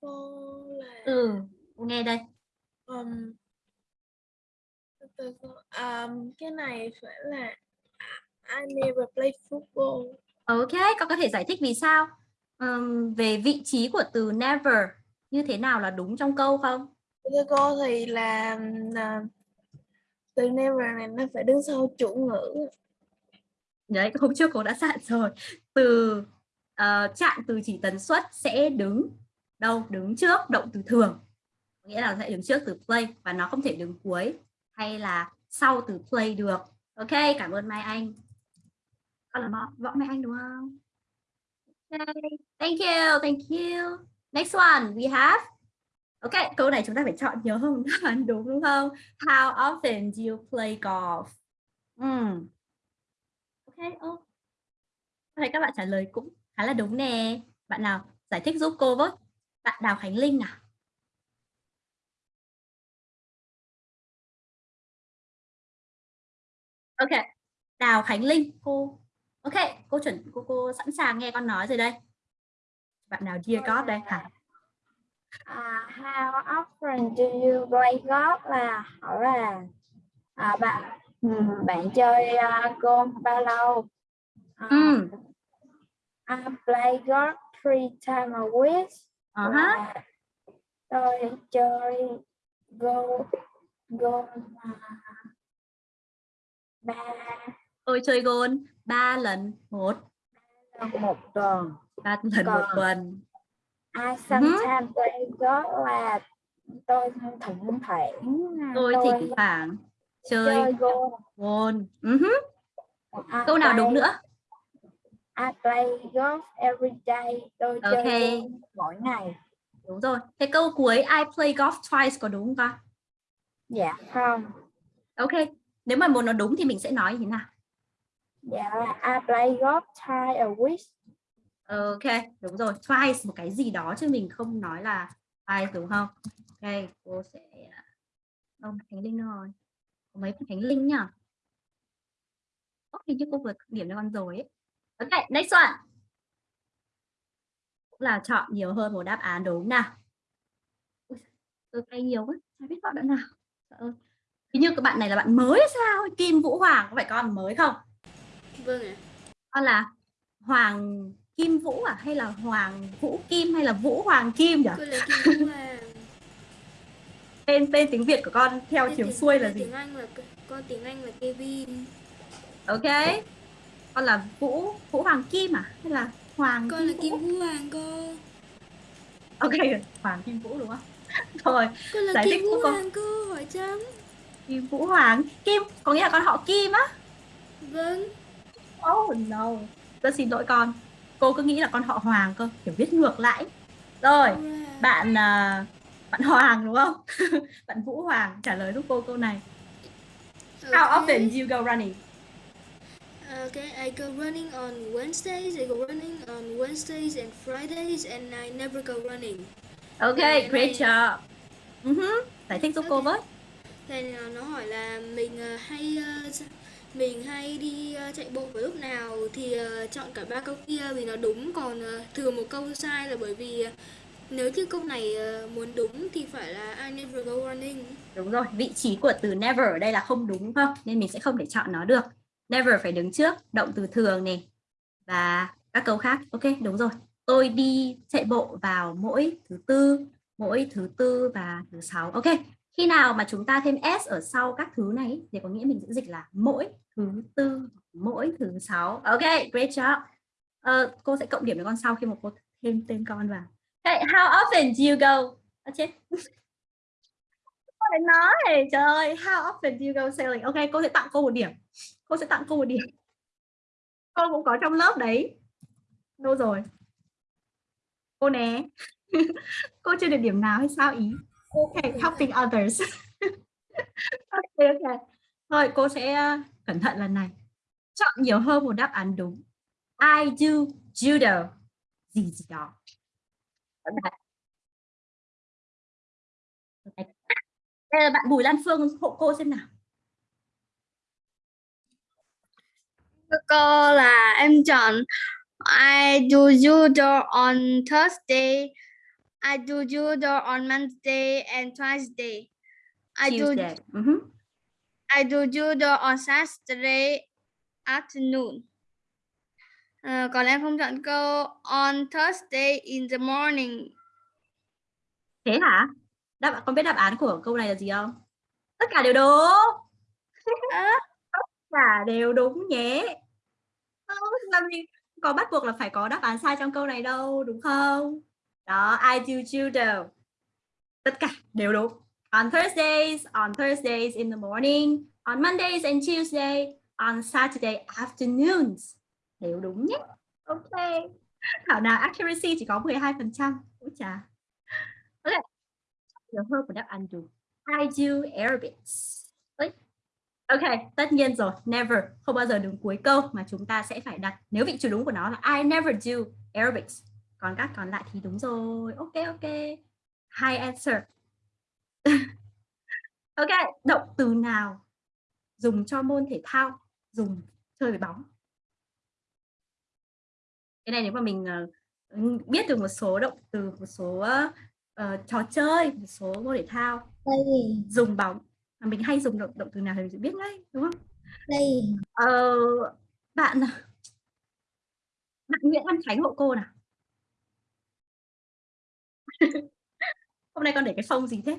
K: cô là
A: Ừ, cô nghe đây.
K: um, từ um, cái này phải là I never play football.
A: Ok, con có thể giải thích vì sao? Ừm, về vị trí của từ never như thế nào là đúng trong câu không?
K: Thưa cô thì là là từ never này nó phải đứng sau chủ ngữ.
A: Đấy, hôm trước cô đã dặn rồi. Từ uh, trạng từ chỉ tần suất sẽ đứng đâu? Đứng trước động từ thường. Nghĩa là sẽ đứng trước từ play và nó không thể đứng cuối hay là sau từ play được. Ok, cảm ơn Mai Anh. Con là Mọ- Võ Mai Anh đúng không? Okay. Thank you, thank you. Next one we have. Ok, câu này chúng ta phải chọn đáp án [laughs] đúng đúng không? How often do you play golf? Hmm. Ok, ô. Thấy các bạn trả lời cũng khá là đúng nè. Bạn nào giải thích giúp cô với? Bạn Đào Khánh Linh nào. Ok, Đào Khánh Linh, cô. Ok, cô chuẩn cô cô sẵn sàng nghe con nói rồi đây. Bạn nào dear God đây hả?
H: À, how often do you play golf là hỏi là à, bạn ừm, bạn chơi uh, golf bao lâu? À,
A: Ừ.
H: I play golf three times a week.
A: Uh -huh.
H: Tôi chơi golf golf à, ba
A: Tôi chơi gôn 3 lần một
H: lần một tuần.
A: ba lần một
H: Còn-
A: tuần.
H: I sometimes play golf là tôi thỉnh thoảng
A: Tôi
H: tôi
A: thỉnh thoảng chơi
H: chơi golf.
A: gôn. Uh -huh. Câu nào đúng
H: play-
A: nữa?
H: I play golf every day. Tôi chơi
A: Ok.
H: golf mỗi ngày.
A: Đúng rồi. Thế câu cuối I play golf twice có đúng không con?
H: Dạ không.
A: Ok. Nếu mà muốn nó đúng thì mình sẽ nói như thế nào?
C: dạ I play golf twice a week
A: Ok, đúng rồi. Twice một cái gì đó chứ mình không nói là twice đúng không? Ok, cô sẽ không Khánh Linh rồi. Có mấy Khánh Linh nhỉ? Ồ, hình như cô vừa điểm cho con rồi ấy. Ok, next one. Cũng là chọn nhiều hơn một đáp án đúng nào. Ui, tôi tay nhiều quá, chả biết chọn đoạn nào. Trời ơi. Hình như các bạn này là bạn mới hay sao? Kim Vũ Hoàng có phải con mới không?
L: Vâng ạ.
A: Con là Hoàng Kim Vũ à hay là Hoàng Vũ Kim hay là Vũ Hoàng Kim nhỉ?
L: Là Kim Vũ Hoàng.
A: Tên tên tiếng Việt của con theo
L: Tên
A: chiều
L: tiếng-
A: xuôi là gì?
L: Tiếng Anh là con tiếng Anh là Kevin.
A: Ok. Con là Vũ Vũ Hoàng Kim à hay là Hoàng
L: Con là
A: Vũ?
L: Kim Vũ Hoàng cô.
A: Ok, Hoàng Kim Vũ đúng không? [laughs] Rồi,
L: Con là
A: Giải
L: Kim
A: thích
L: Vũ
A: con.
L: Hoàng cô hỏi chấm.
A: Kim Vũ Hoàng Kim có nghĩa là con họ Kim á?
L: Vâng.
A: Oh no. Rất xin lỗi con. Cô cứ nghĩ là con họ Hoàng cơ, kiểu viết ngược lại. Rồi, bạn à, bạn Hoàng đúng không? [laughs] bạn Vũ Hoàng trả lời giúp cô câu này. How
L: Okay.
A: often do you go running?
L: Okay, I go running on Wednesdays. I go running on Wednesdays and Fridays, and I never go running.
A: Ok,
L: Ngày
A: great
L: này-
A: job. Uh-huh. Giải thích giúp cô
L: Ok.
A: với.
L: Thì nó nó hỏi là mình ờ, hay s- mình hay đi ờ, chạy bộ vào lúc nào thì ờ, chọn cả ba câu kia vì nó đúng còn ờ, thừa một câu sai là bởi vì nếu như câu này muốn đúng thì phải là I never go running.
A: Đúng rồi, vị trí của từ never ở đây là không đúng không? Nên mình sẽ không thể chọn nó được. Never phải đứng trước, động từ thường này và các câu khác. Ok, đúng rồi. Tôi đi chạy bộ vào mỗi thứ tư, mỗi thứ tư và thứ sáu. Ok, khi nào mà chúng ta thêm s ở sau các thứ này thì có nghĩa mình sẽ dịch là mỗi thứ tư, mỗi thứ sáu. Ok, great job. uh, cô sẽ cộng điểm cho con sau khi mà cô thêm tên con vào. hey, how often do you go? À, chết phải nói trời ơi how often do you go sailing? Ok cô sẽ tặng cô một điểm. Cô sẽ tặng cô một điểm. Cô cũng có trong lớp đấy. Đâu rồi? Cô né. [laughs] Cô chưa được điểm nào hay sao ý? Ok helping others. [laughs] Ok ok thôi cô sẽ uh, cẩn thận lần này. Chọn nhiều hơn một đáp án đúng. I do judo. Gì gì đó. Đây là bạn Bùi Lan Phương hộ cô xem nào.
C: Cô là em chọn I do judo on Thursday. I do judo on Monday and Tuesday. I do
A: Tuesday. Mhm.
C: I do judo on Saturday afternoon. Ờ, còn em không chọn câu on Thursday in the morning.
A: thế hả? Đáp con biết đáp án của câu này là gì không? Tất cả đều đúng.
C: Ơ,
A: tất cả đều đúng nhé. Làm gì có bắt buộc là phải có đáp án sai trong câu này đâu đúng không? Đó I do judo tất cả đều đúng on Thursdays on Thursdays in the morning on Mondays and Tuesday on Saturday afternoons. Đều đúng nhé. Ok. Thảo nào accuracy chỉ có 12 phần trăm. Cũng chả ok. Nhiều hơn một đáp án đúng. I do aerobics Ơi. Ok, tất nhiên rồi, never. Không bao giờ đứng cuối câu mà chúng ta sẽ phải đặt. Nếu vị trí đúng của nó là I never do aerobics. Còn các còn lại thì đúng rồi. Ok ok. High answer. [laughs] ok, động từ nào dùng cho môn thể thao, dùng chơi với bóng. Cái này nếu mà mình ờ, biết được một số động từ, một số ờ, trò chơi, một số môn thể thao
C: Play,
A: dùng bóng mà mình hay dùng động động từ nào thì mình sẽ biết ngay đúng không?
C: play.
A: Ờ, bạn bạn Nguyễn Văn Khánh hộ cô nào. [laughs] Hôm nay con để cái phông gì thế?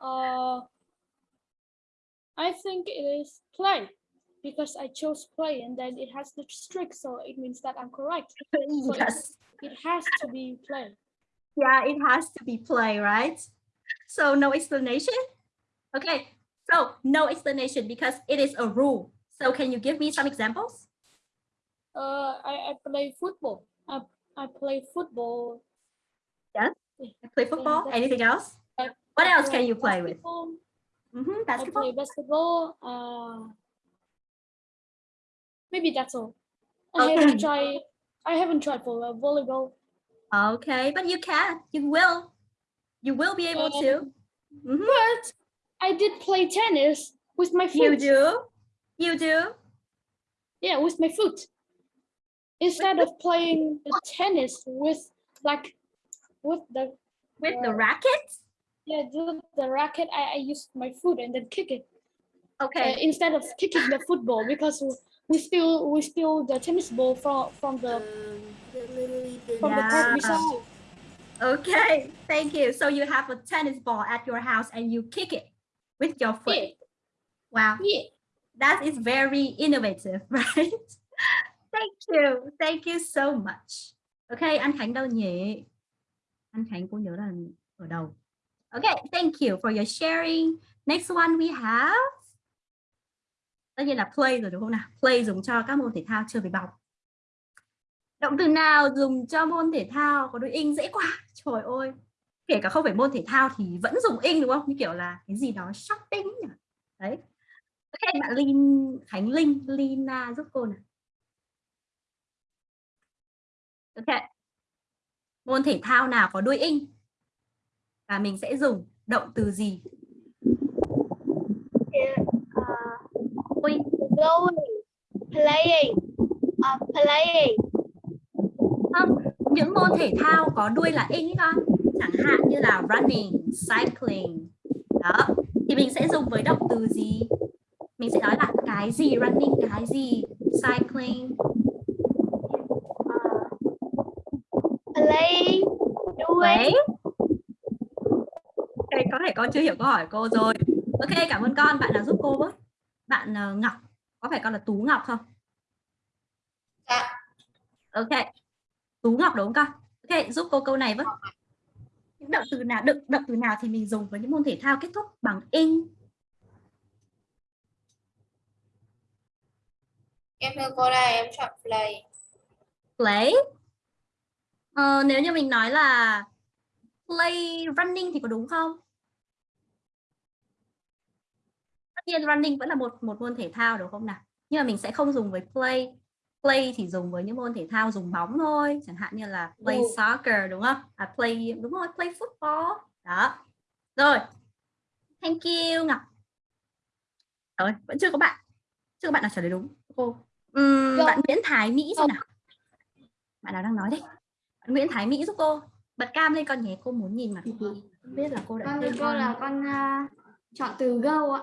D: Uh, I think it is play because I chose play and then it has the streak, so it means that I'm correct. [laughs] So
A: Yes.
D: It has to be play.
A: Yeah, it has to be play, right? So no explanation? Okay, so no explanation because it is a rule. So can you give me some examples?
D: Uh, I, I play football. I, I play football. Yes?
A: I play football. Anything else?
D: I
A: What else can you play with?
D: basketball.
A: Mhm,
D: I
A: basketball.
D: play basketball. Uh, maybe that's all. I
A: Okay.
D: haven't tried. I haven't tried for uh, volleyball.
A: Okay, but you can. You will. You will be able
D: Um,
A: to. Mhm.
D: But I did play tennis with my foot.
A: You do. You do.
D: Yeah, with my foot. Instead of playing the tennis with like with the
A: With the
D: Uh,
A: racket.
D: Yeah the, the racket, I, I used my foot and then kick it uh,
A: Okay.
D: instead of kicking the football because we still we steal the tennis ball from from the
E: Um,
D: from the
A: Yeah.
D: court beside.
A: Okay. Thank you. So you have a tennis ball at your house and you kick it with your foot.
D: Yeah,
A: Wow.
D: yeah.
A: That is very innovative, [laughs] right? Thank you. Thank you so much. Okay, anh Khánh đâu nhỉ? Anh Khánh cô nhớ là ở đâu? Okay, thank you for your sharing. Next one we have tất nhiên là play rồi đúng không nào? Play dùng cho các môn thể thao chơi với bóng. Động từ nào dùng cho môn thể thao có đuôi in dễ quá. Trời ơi. Kể cả không phải môn thể thao thì vẫn dùng in đúng không? Như kiểu là cái gì đó shopping nhỉ? Đấy. Ok, bạn Linh Khánh Linh, Lina giúp cô nào. Ok. Môn thể thao nào có đuôi in? Và mình sẽ dùng động từ gì? Ui,
C: Going, playing, uh, playing.
A: không, những môn thể thao có đuôi là in ấy con. Chẳng hạn như là running, cycling. Đó. Thì mình sẽ dùng với động từ gì? Mình sẽ nói là cái gì running, cái gì cycling.
C: Playing, doing.
A: Có thể con chưa hiểu câu hỏi cô rồi. Ok, cảm ơn con. Bạn nào giúp cô với? Bạn ờ, Ngọc. Có phải con là Tú Ngọc không?
C: Dạ.
A: Ok. Tú Ngọc đúng không con? Ok, giúp cô câu này với. Những động từ nào, động, động từ nào thì mình dùng với những môn thể thao kết thúc bằng in.
C: Em thưa cô đây, em chọn play.
A: Play. Ờ, nếu như mình nói là play running thì có đúng không? Tất nhiên running vẫn là một một môn thể thao đúng không nào? Nhưng mà mình sẽ không dùng với play. Play thì dùng với những môn thể thao dùng bóng thôi, chẳng hạn như là play
D: Ừ.
A: soccer đúng không? À play đúng rồi, play football. Đó. Rồi. Thank you Ngọc. Rồi, vẫn chưa có bạn. Chưa có bạn nào trả lời đúng. Cô.
D: Dạ.
A: bạn Nguyễn Thái Mỹ xem nào. Bạn nào đang nói đấy? Bạn Nguyễn Thái Mỹ giúp cô. Bật cam lên con nhé, cô muốn nhìn mặt cô. Không biết là cô đã
H: Con cô là con à, chọn từ go ạ.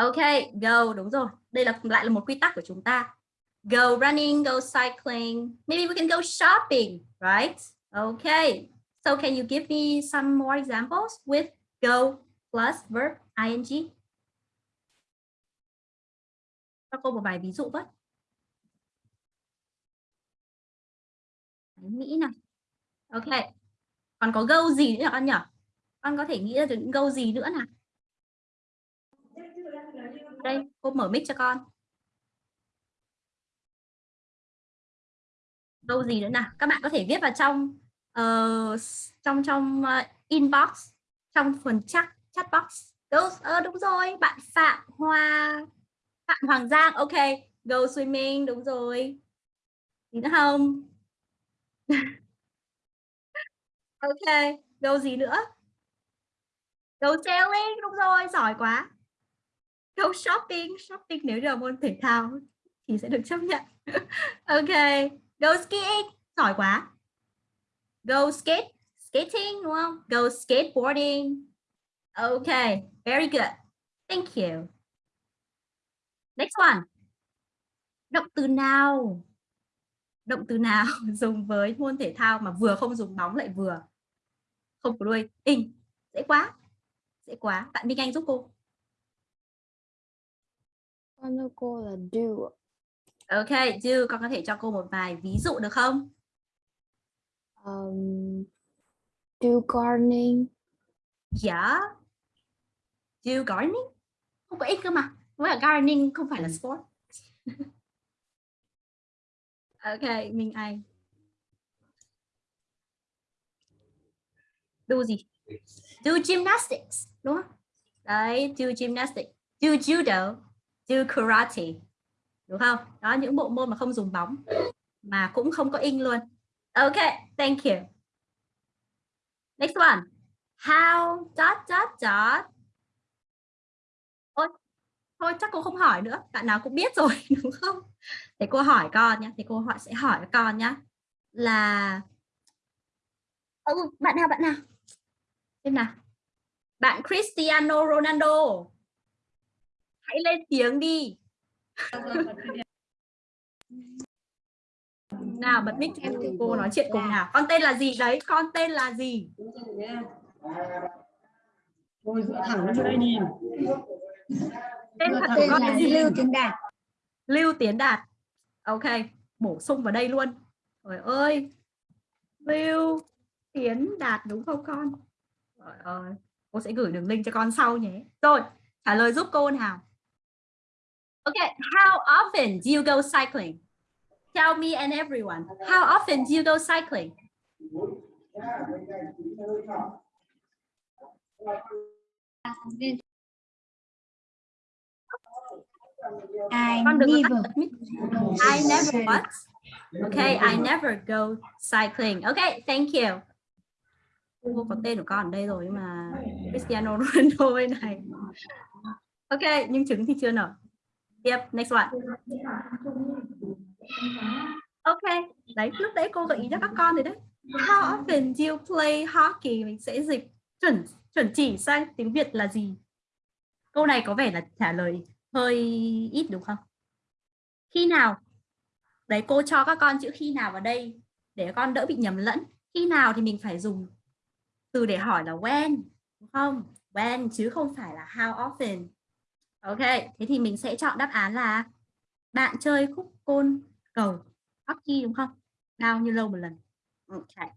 A: Ok, go đúng rồi. Đây là lại là một quy tắc của chúng ta. Go running, go cycling. Maybe we can go shopping, right? Okay. So can you give me some more examples with go plus verb ing? Cho cô một vài ví dụ với. Đấy, Mỹ này. Ok. Còn có go gì nữa nhỉ con nhỉ? Con có thể nghĩ ra được những go gì nữa nào? Đây, cô mở mic cho con. Câu gì nữa nào? Các bạn có thể viết vào trong uh, trong trong uh, inbox, trong phần chat chat box. Those, ờ, đúng rồi, bạn Phạm Hoa, Phạm Hoàng Giang, ok. Go swimming, đúng rồi. Gì nữa không? [laughs] ok, đâu gì nữa? Go sailing, đúng rồi, giỏi quá. Go shopping, shopping nếu là môn thể thao thì sẽ được chấp nhận. [laughs] ok, go skiing, giỏi quá. Go skate, skating đúng không? Go skateboarding. Ok, very good. Thank you. Next one. Động từ nào? Động từ nào [laughs] dùng với môn thể thao mà vừa không dùng bóng lại vừa không có đuôi in. Dễ quá. Dễ quá. Bạn Minh Anh giúp cô.
H: Con thưa cô là do.
A: Ok, do con có thể cho cô một vài ví dụ được không?
H: Um, do gardening.
A: Yeah. Do gardening? Không có ích cơ mà. Với cả gardening không phải là sport. [laughs] ok, Minh Anh. Do gì? Do gymnastics, đúng không? Đấy, do gymnastics. Do judo. Do karate. đúng không? Đó những bộ môn mà không dùng bóng mà cũng không có in luôn. Ok thank you. Next one. How dot dot dot. Ôi thôi chắc cô không hỏi nữa. Bạn nào cũng biết rồi [laughs] đúng không? Để cô hỏi con nhé thì cô họ sẽ hỏi con nhé là ừ, bạn nào bạn nào? Em nào. Bạn Cristiano Ronaldo hãy lên tiếng đi. Nào bật mic cho em cô nói chuyện cùng nào. Con tên là gì đấy? Con tên là gì?
F: Dựa thẳng lên đây nhìn.
A: tên thật của con là gì? Lưu Tiến Đạt. Lưu Tiến Đạt. Ok bổ sung vào đây luôn. Trời ơi. Lưu Tiến Đạt đúng không con? Trời ơi. Cô sẽ gửi đường link cho con sau nhé. Rồi trả lời giúp cô nào Okay, how often do you go cycling? Tell me and everyone. How often do you go cycling?
H: I never.
A: I never what? Okay, I never go cycling. Okay, thank you. Cô có tên của con ở đây rồi nhưng mà Cristiano Ronaldo bên này. Ok, nhưng trứng thì chưa nở. Tiếp, next one. okay đấy, lúc đấy cô gợi ý cho các con rồi đấy. How often do you play hockey? Mình sẽ dịch chuẩn chuẩn chỉ sang tiếng Việt là gì? Câu này có vẻ là trả lời hơi ít đúng không? Khi nào? Đấy, cô cho các con chữ khi nào vào đây để các con đỡ bị nhầm lẫn. Khi nào thì mình phải dùng từ để hỏi là when, đúng không? When chứ không phải là how often. Ok, thế thì mình sẽ chọn đáp án là bạn chơi khúc côn cầu hockey đúng không? Bao nhiêu lâu một lần? Ok.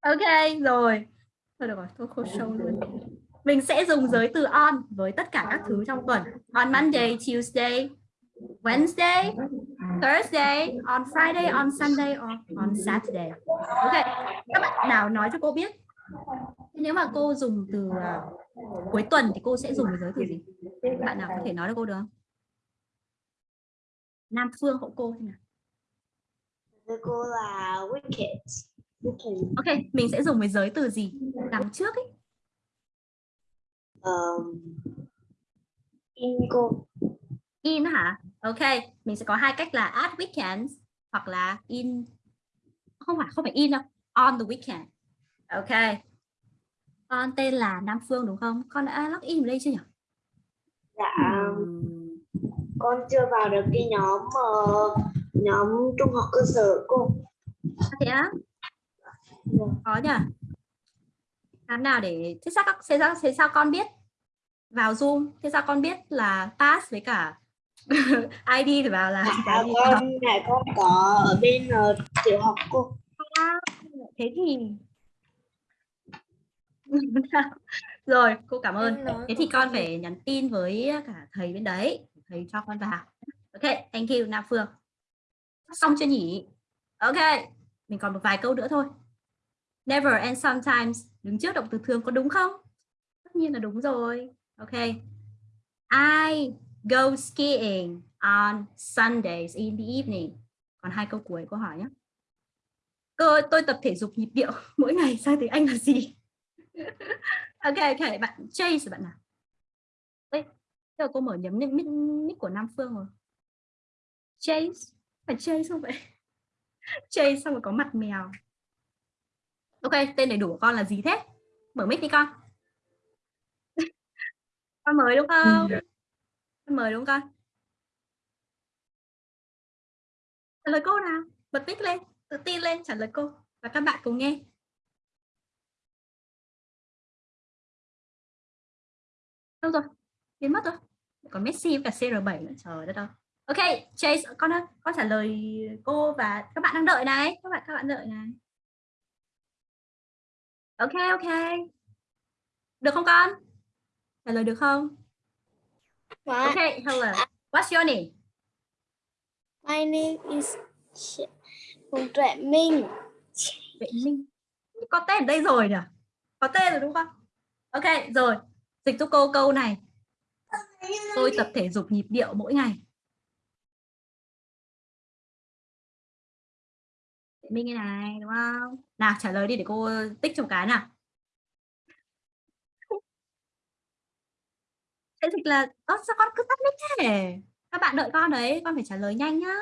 A: Ok, rồi. Thôi được rồi, tôi khô show luôn. Mình sẽ dùng giới từ on với tất cả các thứ trong tuần. On Monday, Tuesday, Wednesday, Thursday, on Friday, on Sunday, or on Saturday. Ok, các bạn nào nói cho cô biết nếu mà cô dùng từ uh, cuối tuần thì cô sẽ dùng cái giới từ gì? Bạn nào có thể nói cho cô được không? Nam Phương hộ cô thế nào?
K: Cô là wicked.
A: Ok mình sẽ dùng cái giới từ gì? Đằng trước ấy.
K: Um, in cô.
A: in hả? Ok mình sẽ có hai cách là at weekends hoặc là in không phải không phải in đâu. On the weekend. Ok con tên là Nam Phương đúng không? Con đã log in vào đây chưa nhỉ?
K: Dạ, con chưa vào được cái nhóm ờ, nhóm trung học cơ sở cô.
A: thế á? Có nhỉ? Làm nào để thế sao các thế sao, thế sao con biết vào zoom? Thế sao con biết là pass với cả [laughs] ID thì vào là
K: À, con này con có ở bên ờ, tiểu học cô.
A: À, thế thì [laughs] rồi cô cảm ơn. Thế thì con phải nhắn tin với cả thầy bên đấy thầy cho con vào. Ok thank you Nam Phương. Xong chưa nhỉ? Ok mình còn một vài câu nữa thôi. Never and sometimes đứng trước động từ thường có đúng không? Tất nhiên là đúng rồi. Ok. I go skiing on Sundays in the evening. Còn hai câu cuối câu hỏi nhé. Cô, tôi tập thể dục nhịp điệu [laughs] mỗi ngày sang tiếng Anh là gì ok ok bạn Chase bạn nào? Ê, giờ cô mở nhầm nick, nick, của Nam Phương rồi? Chase? Phải Chase không vậy? [laughs] Chase xong rồi có mặt mèo. Ok tên đầy đủ của con là gì thế? Mở mic đi con. [laughs] Con mới đúng không? Con mới đúng không con? Trả lời cô nào? Bật mic lên tự tin lên trả lời cô. Và các bạn cùng nghe đâu rồi? Biến mất rồi. Còn Messi và CR7 nữa. Trời đất ơi. Ok Chase con con trả lời cô và các bạn đang đợi này. Các bạn các bạn đợi này. Ok ok. Được không con? Trả lời được không? Ok hello. What's your name?
K: My name is Phùng Tuệ Minh.
A: Vệ Minh. Có tên ở đây rồi nhỉ? Có tên rồi đúng không? Ok rồi dịch giúp cô câu này. Tôi tập thể dục nhịp điệu mỗi ngày. Minh cái này đúng không? Nào trả lời đi để cô tích cho một cái nào. [laughs] Thế dịch là ơ sao con cứ tắt mic thế? Các bạn đợi con đấy con phải trả lời nhanh nhá.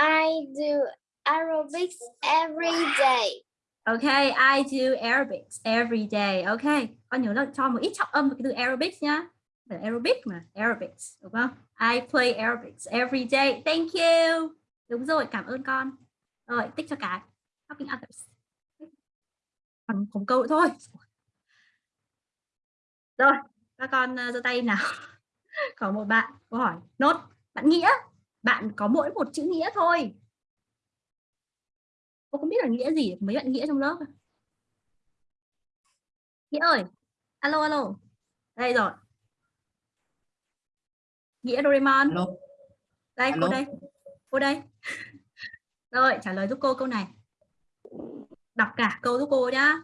H: I do aerobics every day.
A: Okay, I do aerobics every day. Okay, con nhớ là cho một ít trọng âm vào cái từ aerobics nhá. Phải aerobic mà, aerobics, đúng không? I play aerobics every day. Thank you. Đúng rồi, cảm ơn con. Rồi, tích cho cái. Helping others. Còn có một câu thôi. Rồi, các con uh, giơ tay nào. [laughs] có một bạn câu hỏi nốt. Bạn nghĩa, bạn có mỗi một chữ nghĩa thôi. Cô không biết là nghĩa gì, mấy bạn nghĩa trong lớp. Nghĩa ơi, alo alo. Đây rồi. Nghĩa Doraemon.
M: Alo.
A: Đây, cô
M: Alo.
A: đây. Cô đây. [laughs] Rồi, trả lời giúp cô câu này. Đọc cả câu giúp cô nhá.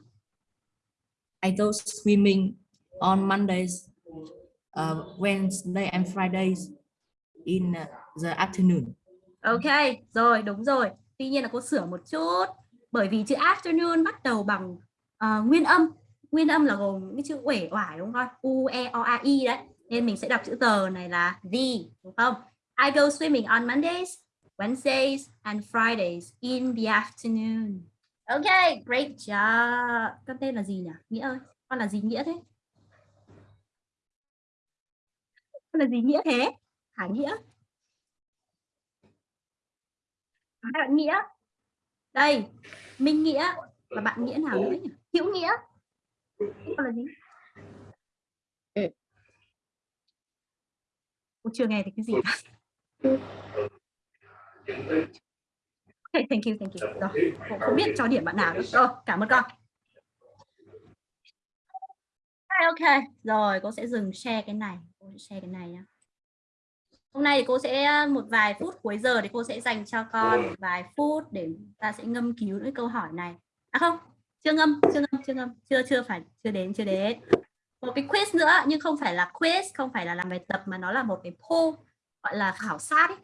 M: I go swimming on Mondays, uh, Wednesday and Fridays in uh, the afternoon.
A: Ok, rồi, đúng rồi. Tuy nhiên là cô sửa một chút. Bởi vì chữ afternoon bắt đầu bằng uh, nguyên âm. Nguyên âm là gồm những cái chữ uể oải đúng không? U, E, O, A, I đấy. Nên mình sẽ đọc chữ tờ này là the, đúng không? I go swimming on Mondays, Wednesdays and Fridays in the afternoon. Ok, great job. Con tên là gì nhỉ? Nghĩa ơi, con là gì Nghĩa thế? Con là gì Nghĩa thế? Hải Nghĩa. hai bạn nghĩa. Đây minh nghĩa. Và bạn nghĩa nào nữa nhỉ? Hữu nghĩa. Là gì? Cô chưa nghe thấy cái gì cả. Okay, thank you thank you. Rồi cô không biết cho điểm bạn nào nữa. Rồi cảm ơn con. Ok. Rồi cô sẽ dừng share cái này. Cô sẽ share cái này nhá Hôm nay thì cô sẽ một vài phút cuối giờ thì cô sẽ dành cho con một vài phút để ta sẽ ngâm cứu những câu hỏi này. À không, chưa ngâm, chưa ngâm, chưa ngâm, chưa chưa phải chưa đến, chưa đến. Một cái quiz nữa nhưng không phải là quiz, không phải là làm bài tập mà nó là một cái poll gọi là khảo sát ấy.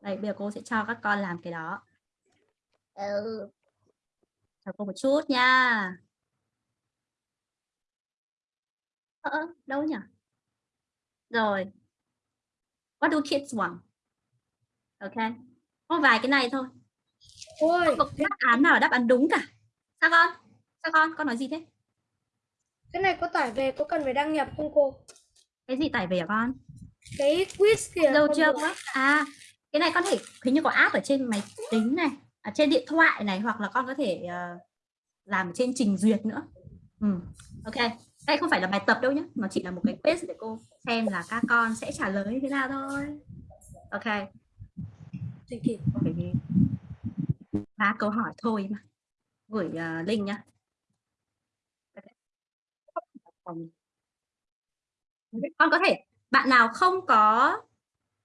A: Đây, bây giờ cô sẽ cho các con làm cái đó. Ừ. Cho cô một chút nha. Ờ, đâu nhỉ? Rồi, What do kids want? Ok. Có vài cái này thôi.
D: Ôi,
A: Không có đáp án nào là đáp án đúng cả. Sao con? Sao con? Con nói gì thế?
D: cái này có tải về có cần phải đăng nhập không cô?
A: Cái gì tải về hả con?
D: Cái quiz kìa.
A: Đâu chưa. À, cái này con thể hình như có app ở trên máy tính này, à, trên điện thoại này hoặc là con có thể ờ, làm trên trình duyệt nữa. Ừ. Ok. Đây không phải là bài tập đâu nhé, nó chỉ là một cái quiz để cô xem là các con sẽ trả lời như thế nào thôi. Ok. Ba câu hỏi thôi mà. Gửi uh, link nhá. Con có thể bạn nào không có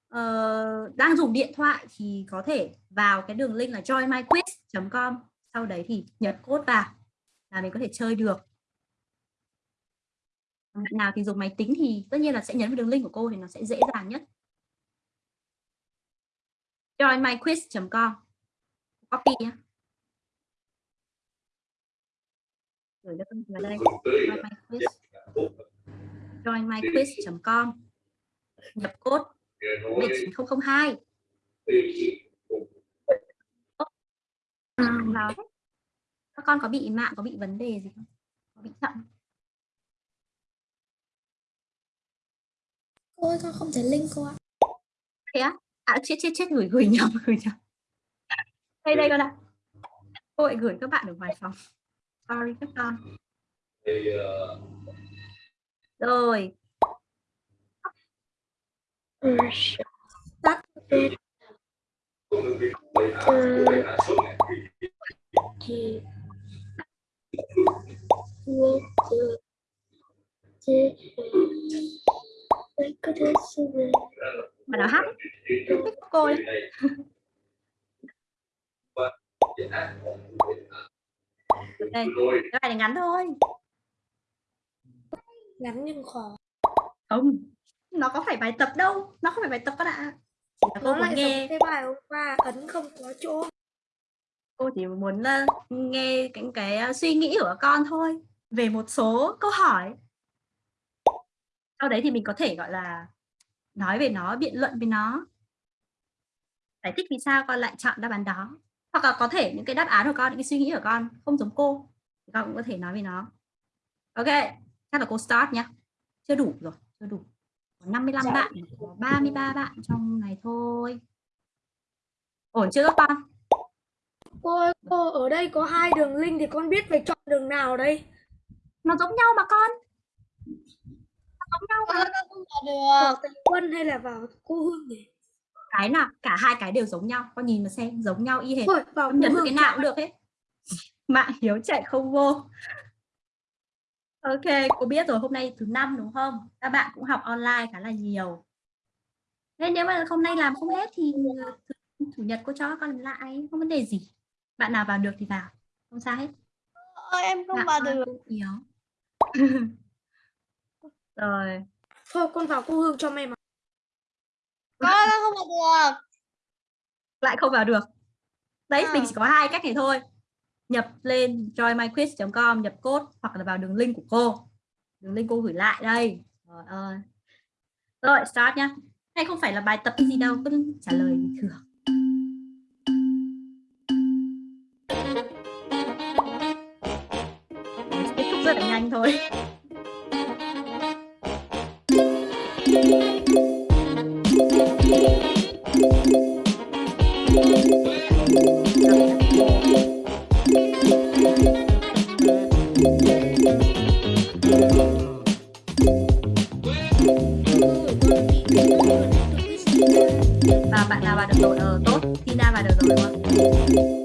A: ờ, đang dùng điện thoại thì có thể vào cái đường link là joinmyquiz.com sau đấy thì nhập code vào là mình có thể chơi được bạn nào thì dùng máy tính thì tất nhiên là sẽ nhấn vào đường link của cô thì nó sẽ dễ dàng nhất. Joinmyquiz.com copy nhé gửi cho con vào đây. Joinmyquiz.com nhập code 19002 vào các con có bị mạng, có bị vấn đề gì không? Có bị chậm
K: Cô ơi, con không thể link cô ạ.
A: thế á? À chết chết chết gửi gửi nhầm gửi nhầm. Đây đây con ạ. Cô lại gửi các bạn ở ngoài phòng. Sorry các con. Rồi.
K: Tắt biệt từ chỉ
A: mà nào hát ấy. thích cô đấy [laughs] đây cái bài này ngắn thôi.
K: Ngắn nhưng khó.
A: không. Nó có phải bài tập đâu. Nó không phải bài tập các bạn chỉ là cô
E: nó
A: muốn
E: lại
A: nghe.
E: cái bài hôm qua ấn không có chỗ.
A: Cô chỉ muốn uh, nghe cái, cái uh, suy nghĩ của con thôi. Về một số câu hỏi sau đấy thì mình có thể gọi là nói về nó biện luận về nó. Giải thích vì sao con lại chọn đáp án đó. Hoặc là có thể những cái đáp án của con những cái suy nghĩ của con không giống cô thì con cũng có thể nói về nó. Ok chắc là cô start nhé chưa đủ rồi chưa đủ. Có 55
F: Dạ.
A: bạn có 33 bạn trong này thôi. Ổn chưa các con?
E: Cô cô ở đây có hai đường link thì con biết phải chọn đường nào đây?
A: Nó giống nhau mà con nó giống nhau mà
E: vào quân hay là vào cô hương nhỉ?
A: Cái nào cả hai cái đều giống nhau. Con nhìn mà xem giống nhau y hệt.
E: Thôi vào hương
A: cái nào cũng được hết. [laughs] Mạng hiếu chạy không vô. Ok cô biết rồi. Hôm nay thứ năm đúng không? Các bạn cũng học online khá là nhiều. Nên nếu mà hôm nay làm không hết thì ờ, thứ- chủ nhật cô cho các con làm lại. Không vấn đề gì. Bạn nào vào được thì vào. Không sao hết.
K: Ơi em không
A: Bạn
K: vào được.
A: yếu [laughs] rồi.
E: Thôi con vào cô hương cho may mắn
K: con không vào được.
A: Lại không vào được. Đấy mình
K: À.
A: chỉ có hai cách này thôi. Nhập lên joinmyquiz.com nhập code hoặc là vào đường link của cô. Đường link cô gửi lại đây. Rồi ơi. Rồi start nhá. Hay không phải là bài tập gì đâu cứ trả lời bình thường. Kết thúc rất là nhanh thôi bạn nào vào được đội ở tốt. Tina vào được rồi đúng không?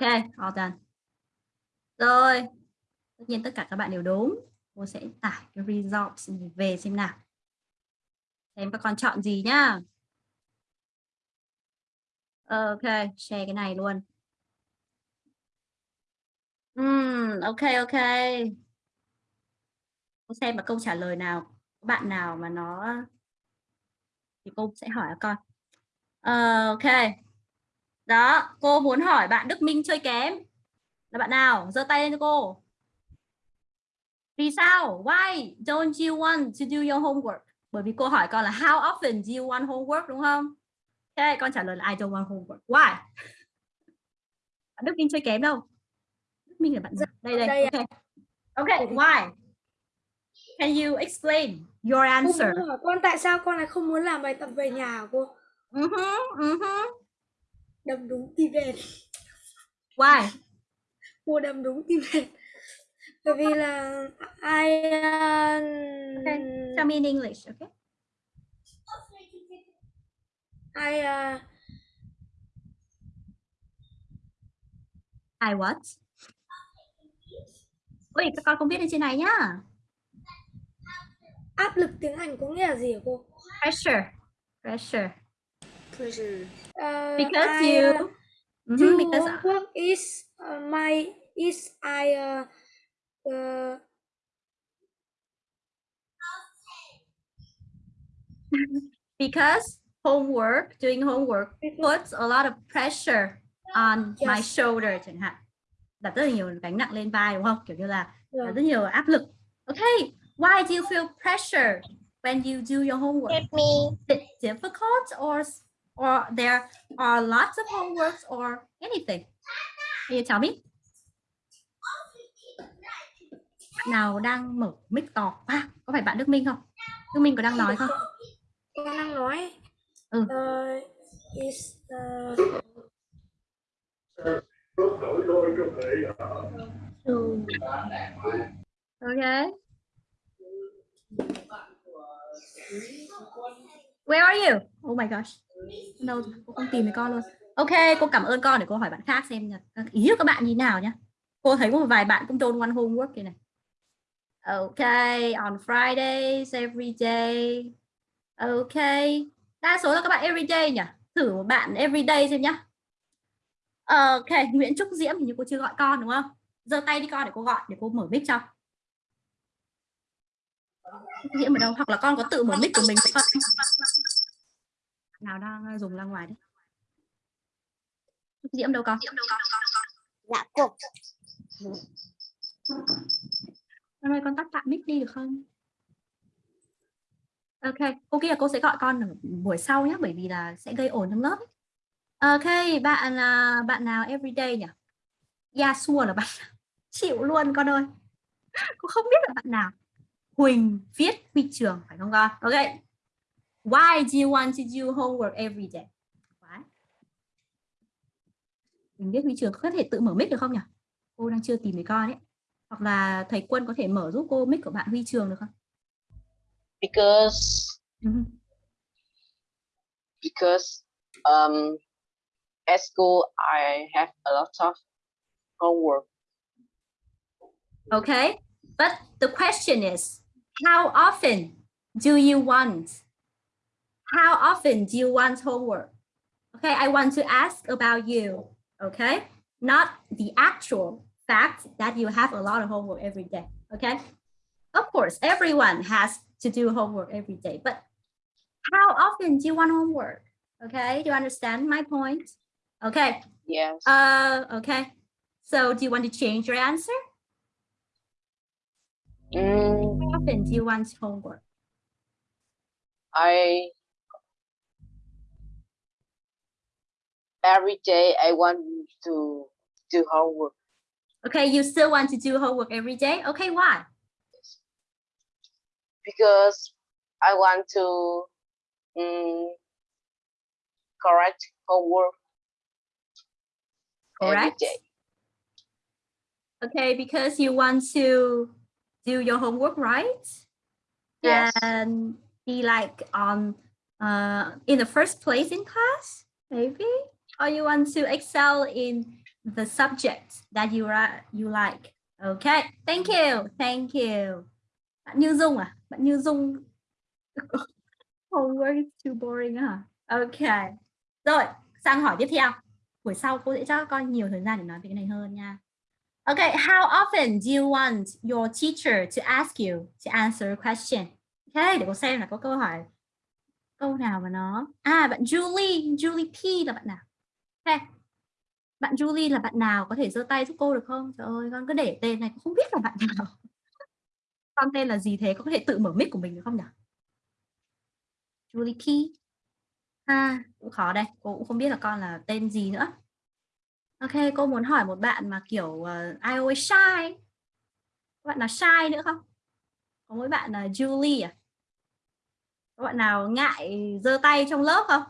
A: Ok all done. Rồi tất nhiên tất cả các bạn đều đúng. Cô sẽ tải cái results về xem nào. Xem các con chọn gì nhá. Ok share cái này luôn. Uhm, ok ok. Cô xem mà câu trả lời nào bạn nào mà nó thì cô sẽ hỏi các con. Ờ, ok. Đó, cô muốn hỏi bạn Đức Minh chơi kém. Là bạn nào? giơ tay lên cho cô. Vì sao? Why don't you want to do your homework? Bởi vì cô hỏi con là how often do you want homework đúng không? Ok, con trả lời là I don't want homework. Why? [laughs] Bạn Đức Minh chơi kém đâu? Đức Minh là bạn nào? Đây đây.
K: Đây
A: Ok. Ok, why? Can you explain your answer?
E: hỏi con tại sao con lại không muốn làm bài tập về nhà hả cô?
A: Uh-huh, uh-huh.
E: Đâm đúng tim đen.
A: Why?
E: Cô đâm đúng tim đen. Bởi vì là I uh,
A: Okay. Tell me in English, okay?
E: I uh,
A: I what? Ôi, các con không biết ở trên này nhá.
E: áp lực tiếng Anh có nghĩa là gì hả cô?
A: Pressure. Pressure.
E: Pressure. Uh,
A: Because
E: I,
A: you
E: uh,
A: Mhm,
E: do
A: because
E: homework is uh, my is I uh, uh, [laughs]
A: because homework, doing homework puts a lot of pressure on my
E: Yes.
A: shoulder chẳng hạn. Đặt rất là nhiều gánh nặng lên vai đúng không? Kiểu như là
E: Vâng.
A: đặt rất nhiều áp lực. Okay, why do you feel pressure when you do your homework? Is it difficult or or there are lots of homeworks or anything? Can you tell me? Bạn nào đang mở mic to quá? Có phải bạn Đức Minh không? Đức Minh có đang nói không?
E: con đang nói
A: Ừ.
E: uh, is uh,
A: Okay. Where are you? Oh my gosh. Đâu rồi? cô không tìm thấy con luôn. Ok, cô cảm ơn con để cô hỏi bạn khác xem là các ý của các bạn như nào nhé. Cô thấy có một vài bạn cũng don't want homework kìa này. OK on Fridays every day. OK Đa số là các bạn every day nhỉ? Thử một bạn every day xem nhá. Ok, Nguyễn Trúc Diễm thì như cô chưa gọi con đúng không? giơ tay đi con để cô gọi để cô mở mic cho diễm ở đâu hoặc là con có tự mở mic của mình không nào đang dùng ra ngoài đấy diễm đâu con?
C: Dạ cô.
A: con ơi con tắt tạm mic đi được không? Ok cô kia cô sẽ gọi con ở buổi sau nhé bởi vì là sẽ gây ồn trong lớp ấy. ok bạn là bạn nào everyday nhỉ? Yasua là bạn chịu luôn con ơi. Cô không biết là bạn nào. Huỳnh viết huy trường phải không con? Ok why do you want to do homework every day Why? Huỳnh viết huy trường có thể tự mở mic được không nhỉ cô đang chưa tìm thấy con ấy hoặc là thầy quân có thể mở giúp cô mic của bạn huy trường được không
B: Because
A: Mhm.
B: because um at school I have a lot of homework.
A: Okay, but the question is, how often do you want? How often do you want homework? Okay, I want to ask about you. Okay, not the actual fact that you have a lot of homework every day. Okay, of course, everyone has to do homework every day, but how often do you want homework? Okay, do you understand my point? Okay,
B: Yes.
A: uh, okay. So do you want to change your answer?
B: Mm,
A: How often do you want homework?
B: I every day I want to do homework
A: Okay, you still want to do homework every day? Okay, why?
B: because I want to mm, correct homework
A: Correct.
B: day.
A: Okay, because you want to do your homework, right?
B: Yes.
A: And be like on uh in the first place in class, maybe? Or you want to excel in the subject that you are you like. Okay, thank you, thank you. Bạn Như Dung à? Bạn Như Dung [laughs] homework is too boring hả? Okay. Rồi, sang hỏi tiếp theo. Buổi sau cô sẽ cho các con nhiều thời gian để nói về cái này hơn nha. Okay, how often do you want your teacher to ask you to answer a question? Okay, để cô xem là có câu hỏi câu nào mà nó à bạn Julie Julie P là bạn nào? Okay, Bạn Julie là bạn nào có thể giơ tay giúp cô được không? Trời ơi, con cứ để tên này không biết là bạn nào. [laughs] Con tên là gì thế? Có thể tự mở mic của mình được không nhỉ? Julie Key. À, cũng khó đây. Cô cũng không biết là con là tên gì nữa. Ok, cô muốn hỏi một bạn mà kiểu uh, I always shy. Có bạn nào shy nữa không? Có mỗi bạn là Julie à? Có bạn nào ngại giơ tay trong lớp không?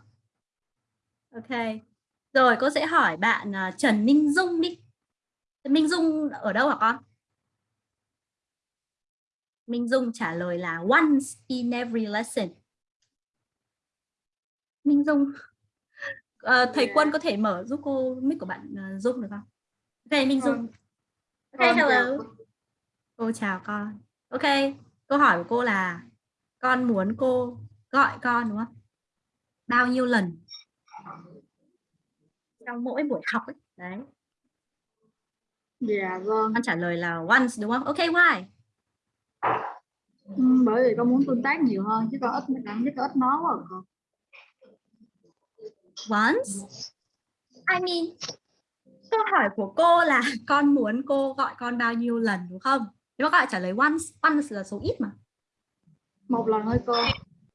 A: Ok. Rồi cô sẽ hỏi bạn uh, Trần Minh Dung đi. Minh Dung ở đâu hả con? Minh Dung trả lời là once in every lesson. Minh Dung uh, thầy
K: Yeah.
A: Quân có thể mở giúp cô mic của bạn uh, Dung được không? Ok Minh Dung. Ok hello. Cô chào con. Ok, câu hỏi của cô là con muốn cô gọi con đúng không? Bao nhiêu lần? Trong mỗi buổi học ấy. Đấy.
K: Dạ vâng.
A: Con trả lời là once đúng không? Ok, why?
K: Ừ, bởi vì con muốn tương tác nhiều hơn chứ con ít cảm thấy con ít nói quá à con.
A: Once? I mean, câu hỏi của cô là [laughs] con muốn cô gọi con bao nhiêu lần đúng không? Nếu mà các bạn trả lời once, once là số ít mà.
K: Một lần thôi cô.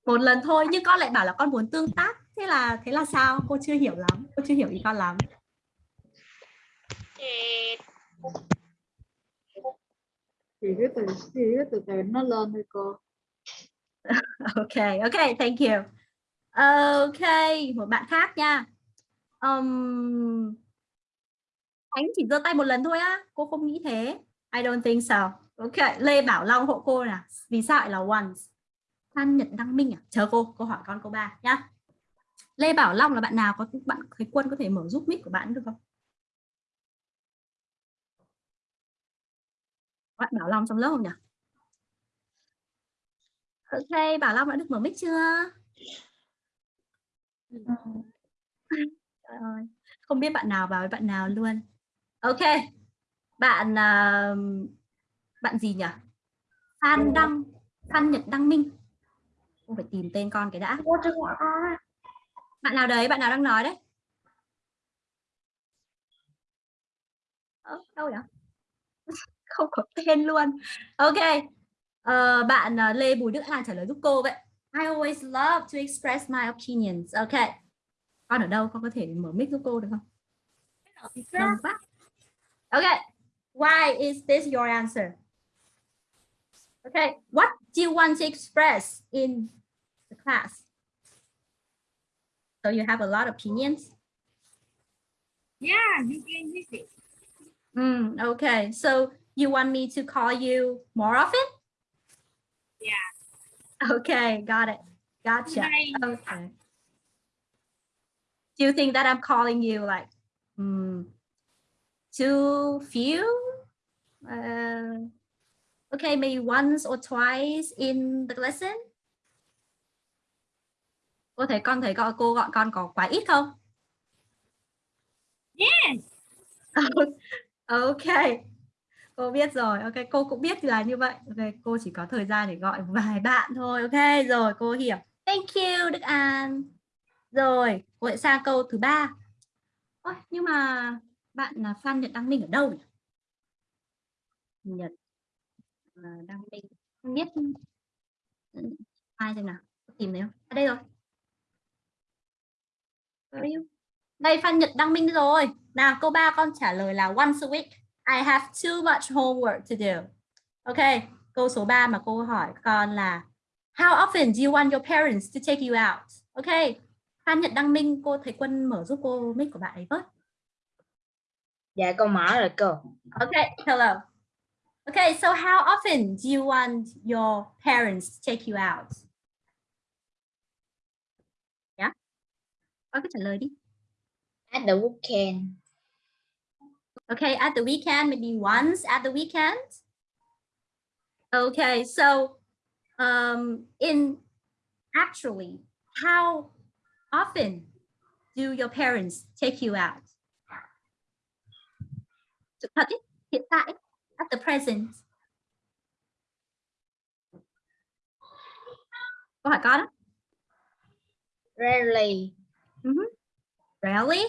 A: Một lần thôi nhưng con lại bảo là con muốn tương tác. Thế là thế là sao? Cô chưa hiểu lắm. Cô chưa hiểu ý con lắm.
K: Thì cứ từ thì cứ từ từ nó lên thôi cô. [laughs]
A: ok ok thank you. Ok một bạn khác nha. Um, Ánh chỉ giơ tay một lần thôi á. Cô không nghĩ thế. I don't think so. Ok Lê Bảo Long hộ cô nè. Vì sao lại là once? Phan Nhật Đăng Minh à? Chờ cô cô hỏi con cô ba nhá Lê Bảo Long là bạn nào có bạn thấy quân có thể mở giúp mic của bạn được không bạn Bảo Long trong lớp không nhỉ Ok, Bảo Long đã được mở mic chưa? Trời ơi, không biết bạn nào vào với bạn nào luôn. Ok, bạn uh, bạn gì nhỉ? Phan Đăng, Phan Nhật Đăng Minh. Không phải tìm tên con cái đã. Bạn nào đấy, bạn nào đang nói đấy? Ờ, đâu nhỉ? [laughs] không có tên luôn. Ok, Ờ, bạn ờ, Lê Bùi Đức An trả lời giúp cô vậy. I always love to express my opinions. Ok. Con ở đâu? Con có thể mở mic giúp cô được không? Ok. Why is this your answer? Okay. What do you want to express in the class? So you have a lot of opinions?
I: Yeah, you can use it.
A: Mm, okay. So you want me to call you more often?
I: Yeah.
A: Okay, got it. Gotcha.
I: Nice.
A: Okay. Do you think that I'm calling you like mm, too few? Uh, okay, maybe once or twice in the lesson? Cô thấy con thấy gọi cô gọi con có quá ít không?
I: Yes. [laughs]
A: ok. Cô biết rồi. Ok, cô cũng biết là như vậy. Ok, cô chỉ có thời gian để gọi vài bạn thôi. Ok, rồi cô hiểu. Thank you Đức An. Rồi, cô sẽ sang câu thứ ba. Ôi, nhưng mà bạn là Phan Nhật Đăng Minh ở đâu nhỉ? Nhật à, Đăng Minh. Không biết ai xem nào. Tìm thấy không? À, đây rồi. Đây Phan Nhật Đăng Minh rồi. Nào, câu 3 con trả lời là once a week. I have too much homework to do. Ok, câu số 3 mà cô hỏi con là How often do you want your parents to take you out? Ok, Phan Nhật Đăng Minh, cô thấy Quân mở giúp cô mic của bạn ấy với.
H: Dạ con mở rồi cô.
A: Ok, hello. Okay, so how often do you want your parents to take you out? Yeah? Con cứ trả lời đi.
H: At the weekend.
A: Okay, at the weekend, maybe once at the weekend. Okay, so um, in actually, how often do your parents take you out? Sự thật ý, hiện tại, at the present. Câu hỏi con đó.
H: Rarely.
A: Mhm. Rarely?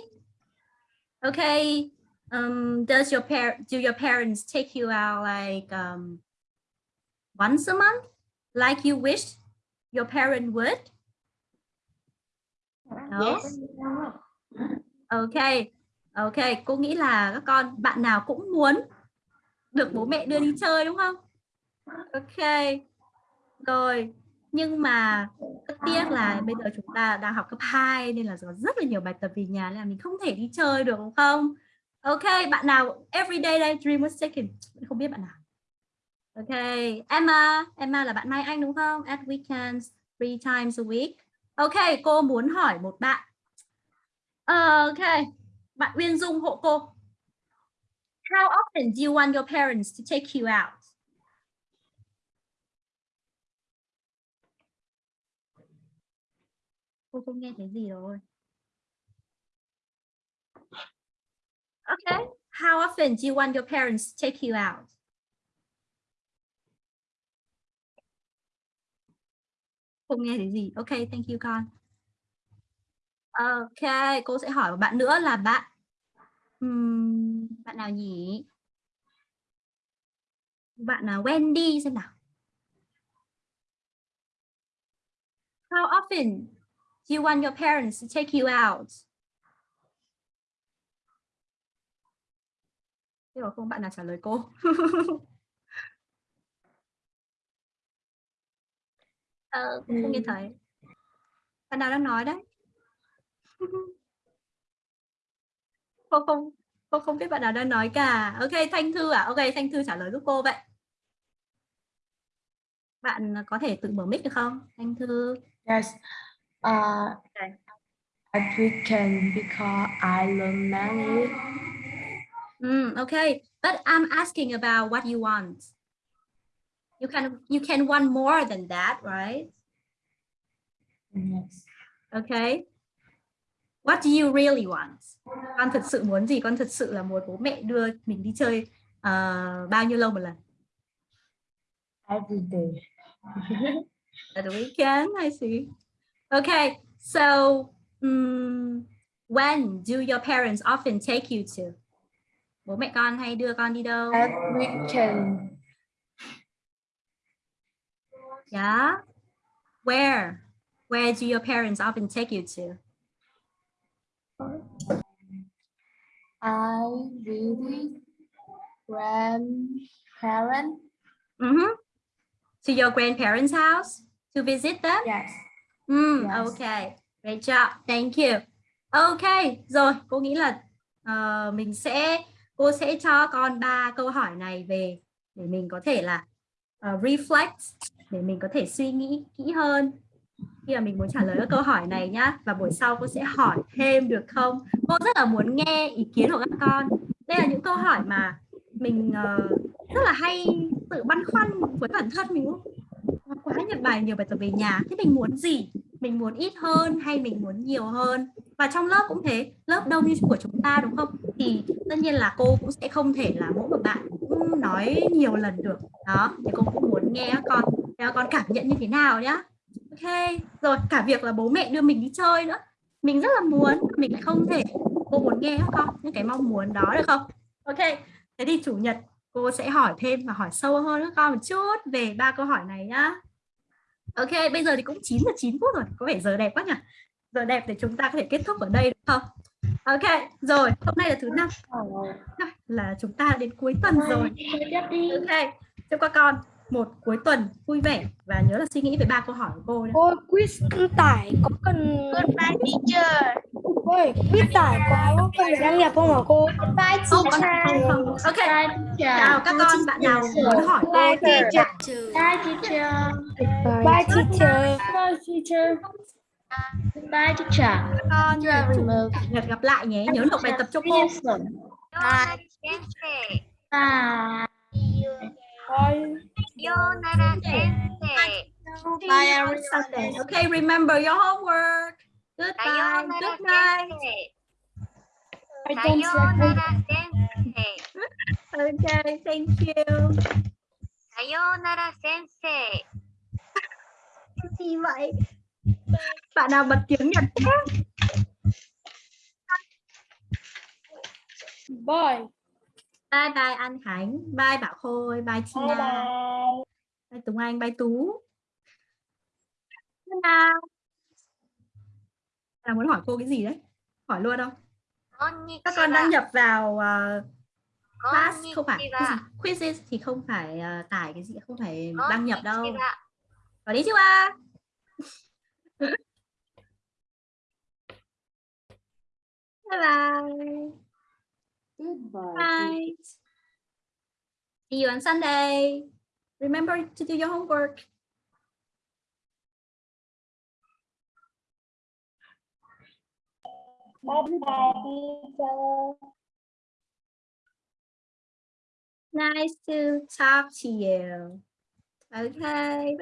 A: Okay. Um, does your par do your parents take you out like um, once a month, like you wish your parent would? No?
F: Yes.
A: Ok, ok, cô nghĩ là các con bạn nào cũng muốn được bố mẹ đưa đi chơi đúng không? Ok, rồi. Nhưng mà rất tiếc là bây giờ chúng ta đang học cấp 2 nên là có rất là nhiều bài tập về nhà nên là mình không thể đi chơi được đúng không? Ok, bạn nào everyday đây dream was taken không biết bạn nào. Ok, Emma, Emma là bạn Mai Anh đúng không? At weekends, three times a week. Ok, cô muốn hỏi một bạn. Ờ, ok, bạn Uyên Dung hộ cô. How often do you want your parents to take you out? Cô không nghe thấy gì rồi. Okay. How often do you want your parents to take you out? Không nghe thấy gì. Ok, thank you con. Ok, cô sẽ hỏi một bạn nữa là bạn um, bạn nào nhỉ? Bạn nào Wendy xem nào. How often you want your parents to take you out? Thế mà không bạn nào trả lời cô. [laughs] ờ, cũng không nghe thấy. Bạn nào đang nói đấy? [laughs] cô không cô không biết bạn nào đang nói cả. Ok, Thanh Thư à? Ok, Thanh Thư trả lời giúp cô vậy. Bạn có thể tự mở mic được không? Thanh Thư.
K: Yes. Uh,
A: Okay.
K: at weekend because I learn many.
A: Mm, okay, but I'm asking about what you want. You can you can want more than that, right?
K: Yes.
A: Okay. What do you really want? Con thật sự muốn gì? Con thật sự là muốn bố mẹ đưa mình đi chơi ờ, bao nhiêu lâu một lần?
K: Every day.
A: At the weekend, I see. Okay, so um, when do your parents often take you to? Bố mẹ con hay đưa con đi đâu?
K: At weekend.
A: Yeah. Where? Where do your parents often take you to?
K: I visit grandparents.
A: Mm-hmm. To your grandparents' house to visit them?
K: Yes.
A: Mm,
K: Yes.
A: Okay. Great job. Thank you. Okay. Rồi, cô nghĩ là ờ, mình sẽ cô sẽ cho con ba câu hỏi này về để mình có thể là ờ, reflect để mình có thể suy nghĩ kỹ hơn khi mà mình muốn trả lời các câu hỏi này nhá và buổi sau cô sẽ hỏi thêm được không cô rất là muốn nghe ý kiến của các con đây là những câu hỏi mà mình ờ, rất là hay tự băn khoăn với bản thân mình quá nhiều bài nhiều bài tập về nhà. Thế mình muốn gì? Mình muốn ít hơn hay mình muốn nhiều hơn? Và trong lớp cũng thế. Lớp đông như của chúng ta, đúng không? Thì tất nhiên là cô cũng sẽ không thể là mỗi một bạn cũng nói nhiều lần được. Đó, thì cô cũng muốn nghe các con các con cảm nhận như thế nào nhá. Ok, rồi, cả việc là bố mẹ đưa mình đi chơi nữa. Mình rất là muốn, mình lại không thể. Cô muốn nghe các con, những cái mong muốn đó được không? Ok, thế thì chủ nhật cô sẽ hỏi thêm và hỏi sâu hơn các con một chút về ba câu hỏi này nhá ok bây giờ thì cũng 9 giờ 9 phút rồi có vẻ giờ đẹp quá nhỉ? Giờ đẹp để chúng ta có thể kết thúc ở đây được không? Ok rồi hôm nay là thứ năm. Là chúng ta đến cuối tuần rồi ok chúc các con một cuối tuần vui vẻ và nhớ là suy nghĩ về ba câu hỏi của cô nhé.
D: Ôi, quiz tải có cần
C: Goodbye teacher.
D: Ôi, quiz tải có cần đăng nhập không hả cô?
C: Goodbye
A: Không,
C: teacher.
A: không, không. Ok,
C: teacher.
A: chào các con, bạn nào muốn hỏi cô
C: Bye teacher. Bye teacher.
D: Bye teacher. Bye teacher.
C: Bye teacher.
A: các con nhật gặp lại nhé, nhớ nộp bài tập cho cô.
C: Bye. Bye.
D: Bye.
A: Bye every Sunday. Okay, remember your homework. Goodbye. Good night.
D: Sayonara sensei.
A: Okay, thank you.
C: Sayonara sensei.
A: Gì vậy? Bạn nào bật tiếng Nhật nhé,
D: Bye
A: bye bye anh Khánh. Bye Bảo Khôi. Bye Tina
C: bye bye.
A: Bye Tùng Anh bye Tú. Bye là muốn hỏi cô cái gì đấy? Hỏi luôn không? Các con đăng nhập vào uh, class không phải? Quizzes thì không phải uh, tải cái gì không phải đăng nhập đâu. Có đi chưa à bye bye
M: Goodbye.
A: bye. See you on Sunday. Remember to do your homework.
C: Bye bye teacher.
A: Nice to talk to you. Okay.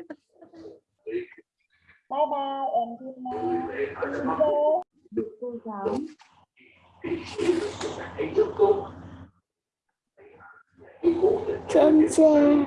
C: Bye bye em Tina teacher.
M: Cô giáo
H: trên xe